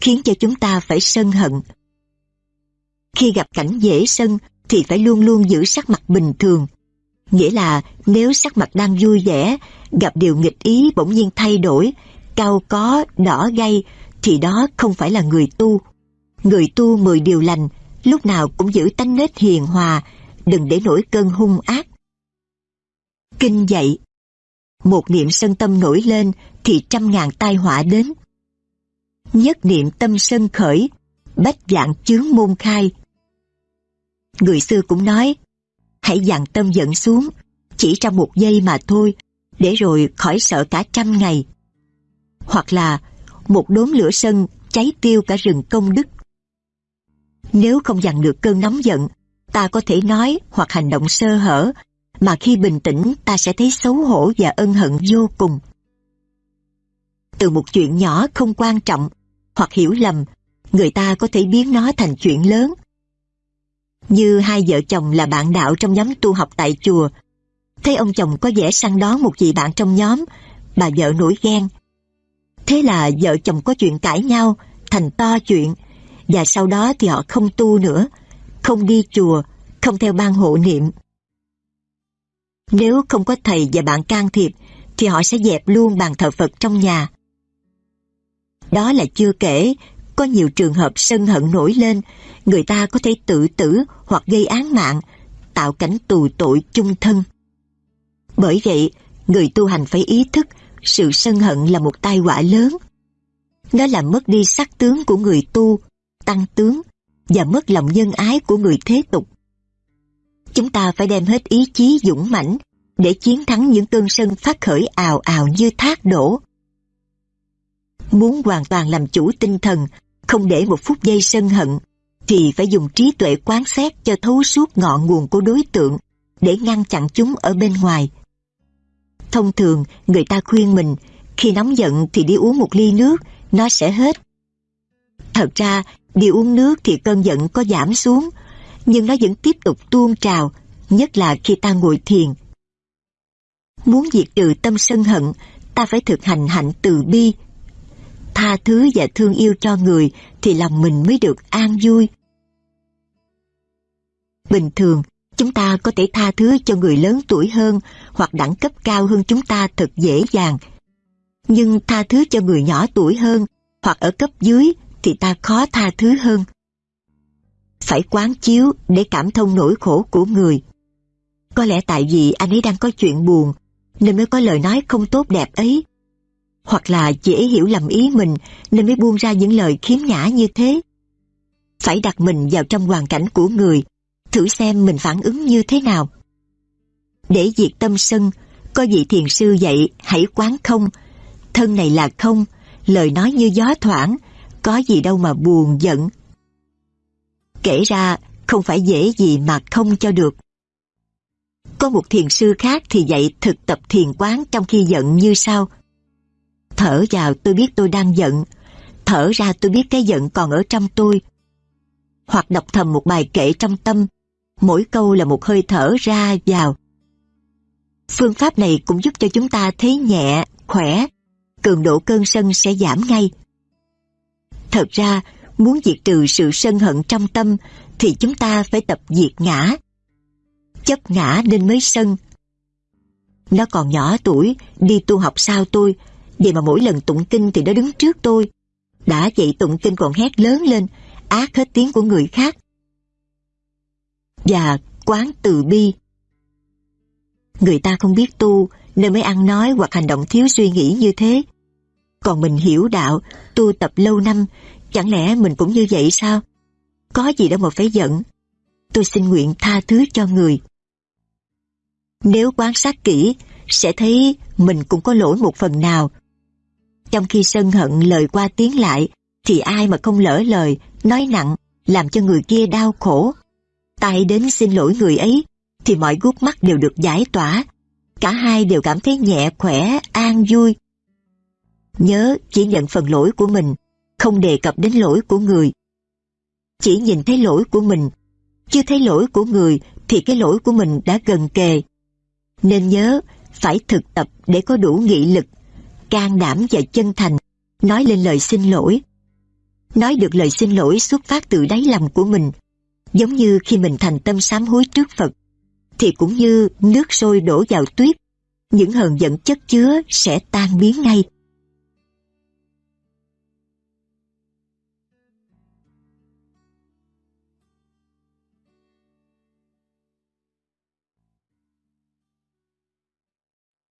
khiến cho chúng ta phải sân hận. Khi gặp cảnh dễ sân thì phải luôn luôn giữ sắc mặt bình thường. Nghĩa là nếu sắc mặt đang vui vẻ, gặp điều nghịch ý bỗng nhiên thay đổi, cao có, đỏ gay, thì đó không phải là người tu. Người tu mười điều lành, lúc nào cũng giữ tánh nết hiền hòa, đừng để nổi cơn hung ác. Kinh dạy Một niệm sân tâm nổi lên thì trăm ngàn tai họa đến. Nhất niệm tâm sân khởi, bách dạng chướng môn khai. Người xưa cũng nói, hãy dặn tâm giận xuống, chỉ trong một giây mà thôi, để rồi khỏi sợ cả trăm ngày. Hoặc là một đốm lửa sân cháy tiêu cả rừng công đức. Nếu không dằn được cơn nóng giận, ta có thể nói hoặc hành động sơ hở, mà khi bình tĩnh ta sẽ thấy xấu hổ và ân hận vô cùng. Từ một chuyện nhỏ không quan trọng hoặc hiểu lầm, người ta có thể biến nó thành chuyện lớn. Như hai vợ chồng là bạn đạo trong nhóm tu học tại chùa, thấy ông chồng có vẻ săn đón một vị bạn trong nhóm, bà vợ nổi ghen. Thế là vợ chồng có chuyện cãi nhau, thành to chuyện, và sau đó thì họ không tu nữa, không đi chùa, không theo ban hộ niệm. Nếu không có thầy và bạn can thiệp, thì họ sẽ dẹp luôn bàn thờ Phật trong nhà. Đó là chưa kể, có nhiều trường hợp sân hận nổi lên, người ta có thể tự tử hoặc gây án mạng, tạo cảnh tù tội chung thân. Bởi vậy, người tu hành phải ý thức sự sân hận là một tai họa lớn. Nó làm mất đi sắc tướng của người tu, tăng tướng và mất lòng nhân ái của người thế tục. Chúng ta phải đem hết ý chí dũng mãnh để chiến thắng những cơn sân phát khởi ào ào như thác đổ. Muốn hoàn toàn làm chủ tinh thần, không để một phút giây sân hận, thì phải dùng trí tuệ quán xét cho thấu suốt ngọn nguồn của đối tượng để ngăn chặn chúng ở bên ngoài. Thông thường, người ta khuyên mình, khi nóng giận thì đi uống một ly nước, nó sẽ hết. Thật ra, đi uống nước thì cơn giận có giảm xuống, nhưng nó vẫn tiếp tục tuôn trào, nhất là khi ta ngồi thiền. Muốn diệt trừ tâm sân hận, ta phải thực hành hạnh từ bi. Tha thứ và thương yêu cho người thì lòng mình mới được an vui. Bình thường, chúng ta có thể tha thứ cho người lớn tuổi hơn hoặc đẳng cấp cao hơn chúng ta thật dễ dàng. Nhưng tha thứ cho người nhỏ tuổi hơn hoặc ở cấp dưới thì ta khó tha thứ hơn. Phải quán chiếu để cảm thông nỗi khổ của người. Có lẽ tại vì anh ấy đang có chuyện buồn nên mới có lời nói không tốt đẹp ấy. Hoặc là chị ấy hiểu lầm ý mình nên mới buông ra những lời khiếm nhã như thế. Phải đặt mình vào trong hoàn cảnh của người thử xem mình phản ứng như thế nào. Để diệt tâm sân, có vị thiền sư dạy hãy quán không, thân này là không, lời nói như gió thoảng, có gì đâu mà buồn giận. Kể ra, không phải dễ gì mà không cho được. Có một thiền sư khác thì dạy thực tập thiền quán trong khi giận như sau. Thở vào tôi biết tôi đang giận, thở ra tôi biết cái giận còn ở trong tôi. Hoặc đọc thầm một bài kệ trong tâm, mỗi câu là một hơi thở ra vào. Phương pháp này cũng giúp cho chúng ta thấy nhẹ, khỏe, cường độ cơn sân sẽ giảm ngay. Thật ra, muốn diệt trừ sự sân hận trong tâm thì chúng ta phải tập diệt ngã. Chấp ngã nên mới sân. Nó còn nhỏ tuổi, đi tu học sao tôi, vậy mà mỗi lần tụng kinh thì nó đứng trước tôi. Đã vậy tụng kinh còn hét lớn lên, ác hết tiếng của người khác và quán từ bi. Người ta không biết tu nên mới ăn nói hoặc hành động thiếu suy nghĩ như thế. Còn mình hiểu đạo, tu tập lâu năm, chẳng lẽ mình cũng như vậy sao? Có gì đâu mà phải giận. Tôi xin nguyện tha thứ cho người. Nếu quan sát kỹ, sẽ thấy mình cũng có lỗi một phần nào. Trong khi sân hận lời qua tiếng lại, thì ai mà không lỡ lời, nói nặng, làm cho người kia đau khổ tay đến xin lỗi người ấy, thì mọi gút mắt đều được giải tỏa. Cả hai đều cảm thấy nhẹ khỏe, an vui. Nhớ chỉ nhận phần lỗi của mình, không đề cập đến lỗi của người. Chỉ nhìn thấy lỗi của mình, chưa thấy lỗi của người thì cái lỗi của mình đã gần kề. Nên nhớ phải thực tập để có đủ nghị lực, can đảm và chân thành, nói lên lời xin lỗi. Nói được lời xin lỗi xuất phát từ đáy lòng của mình, giống như khi mình thành tâm sám hối trước Phật, thì cũng như nước sôi đổ vào tuyết, những hờn giận chất chứa sẽ tan biến ngay.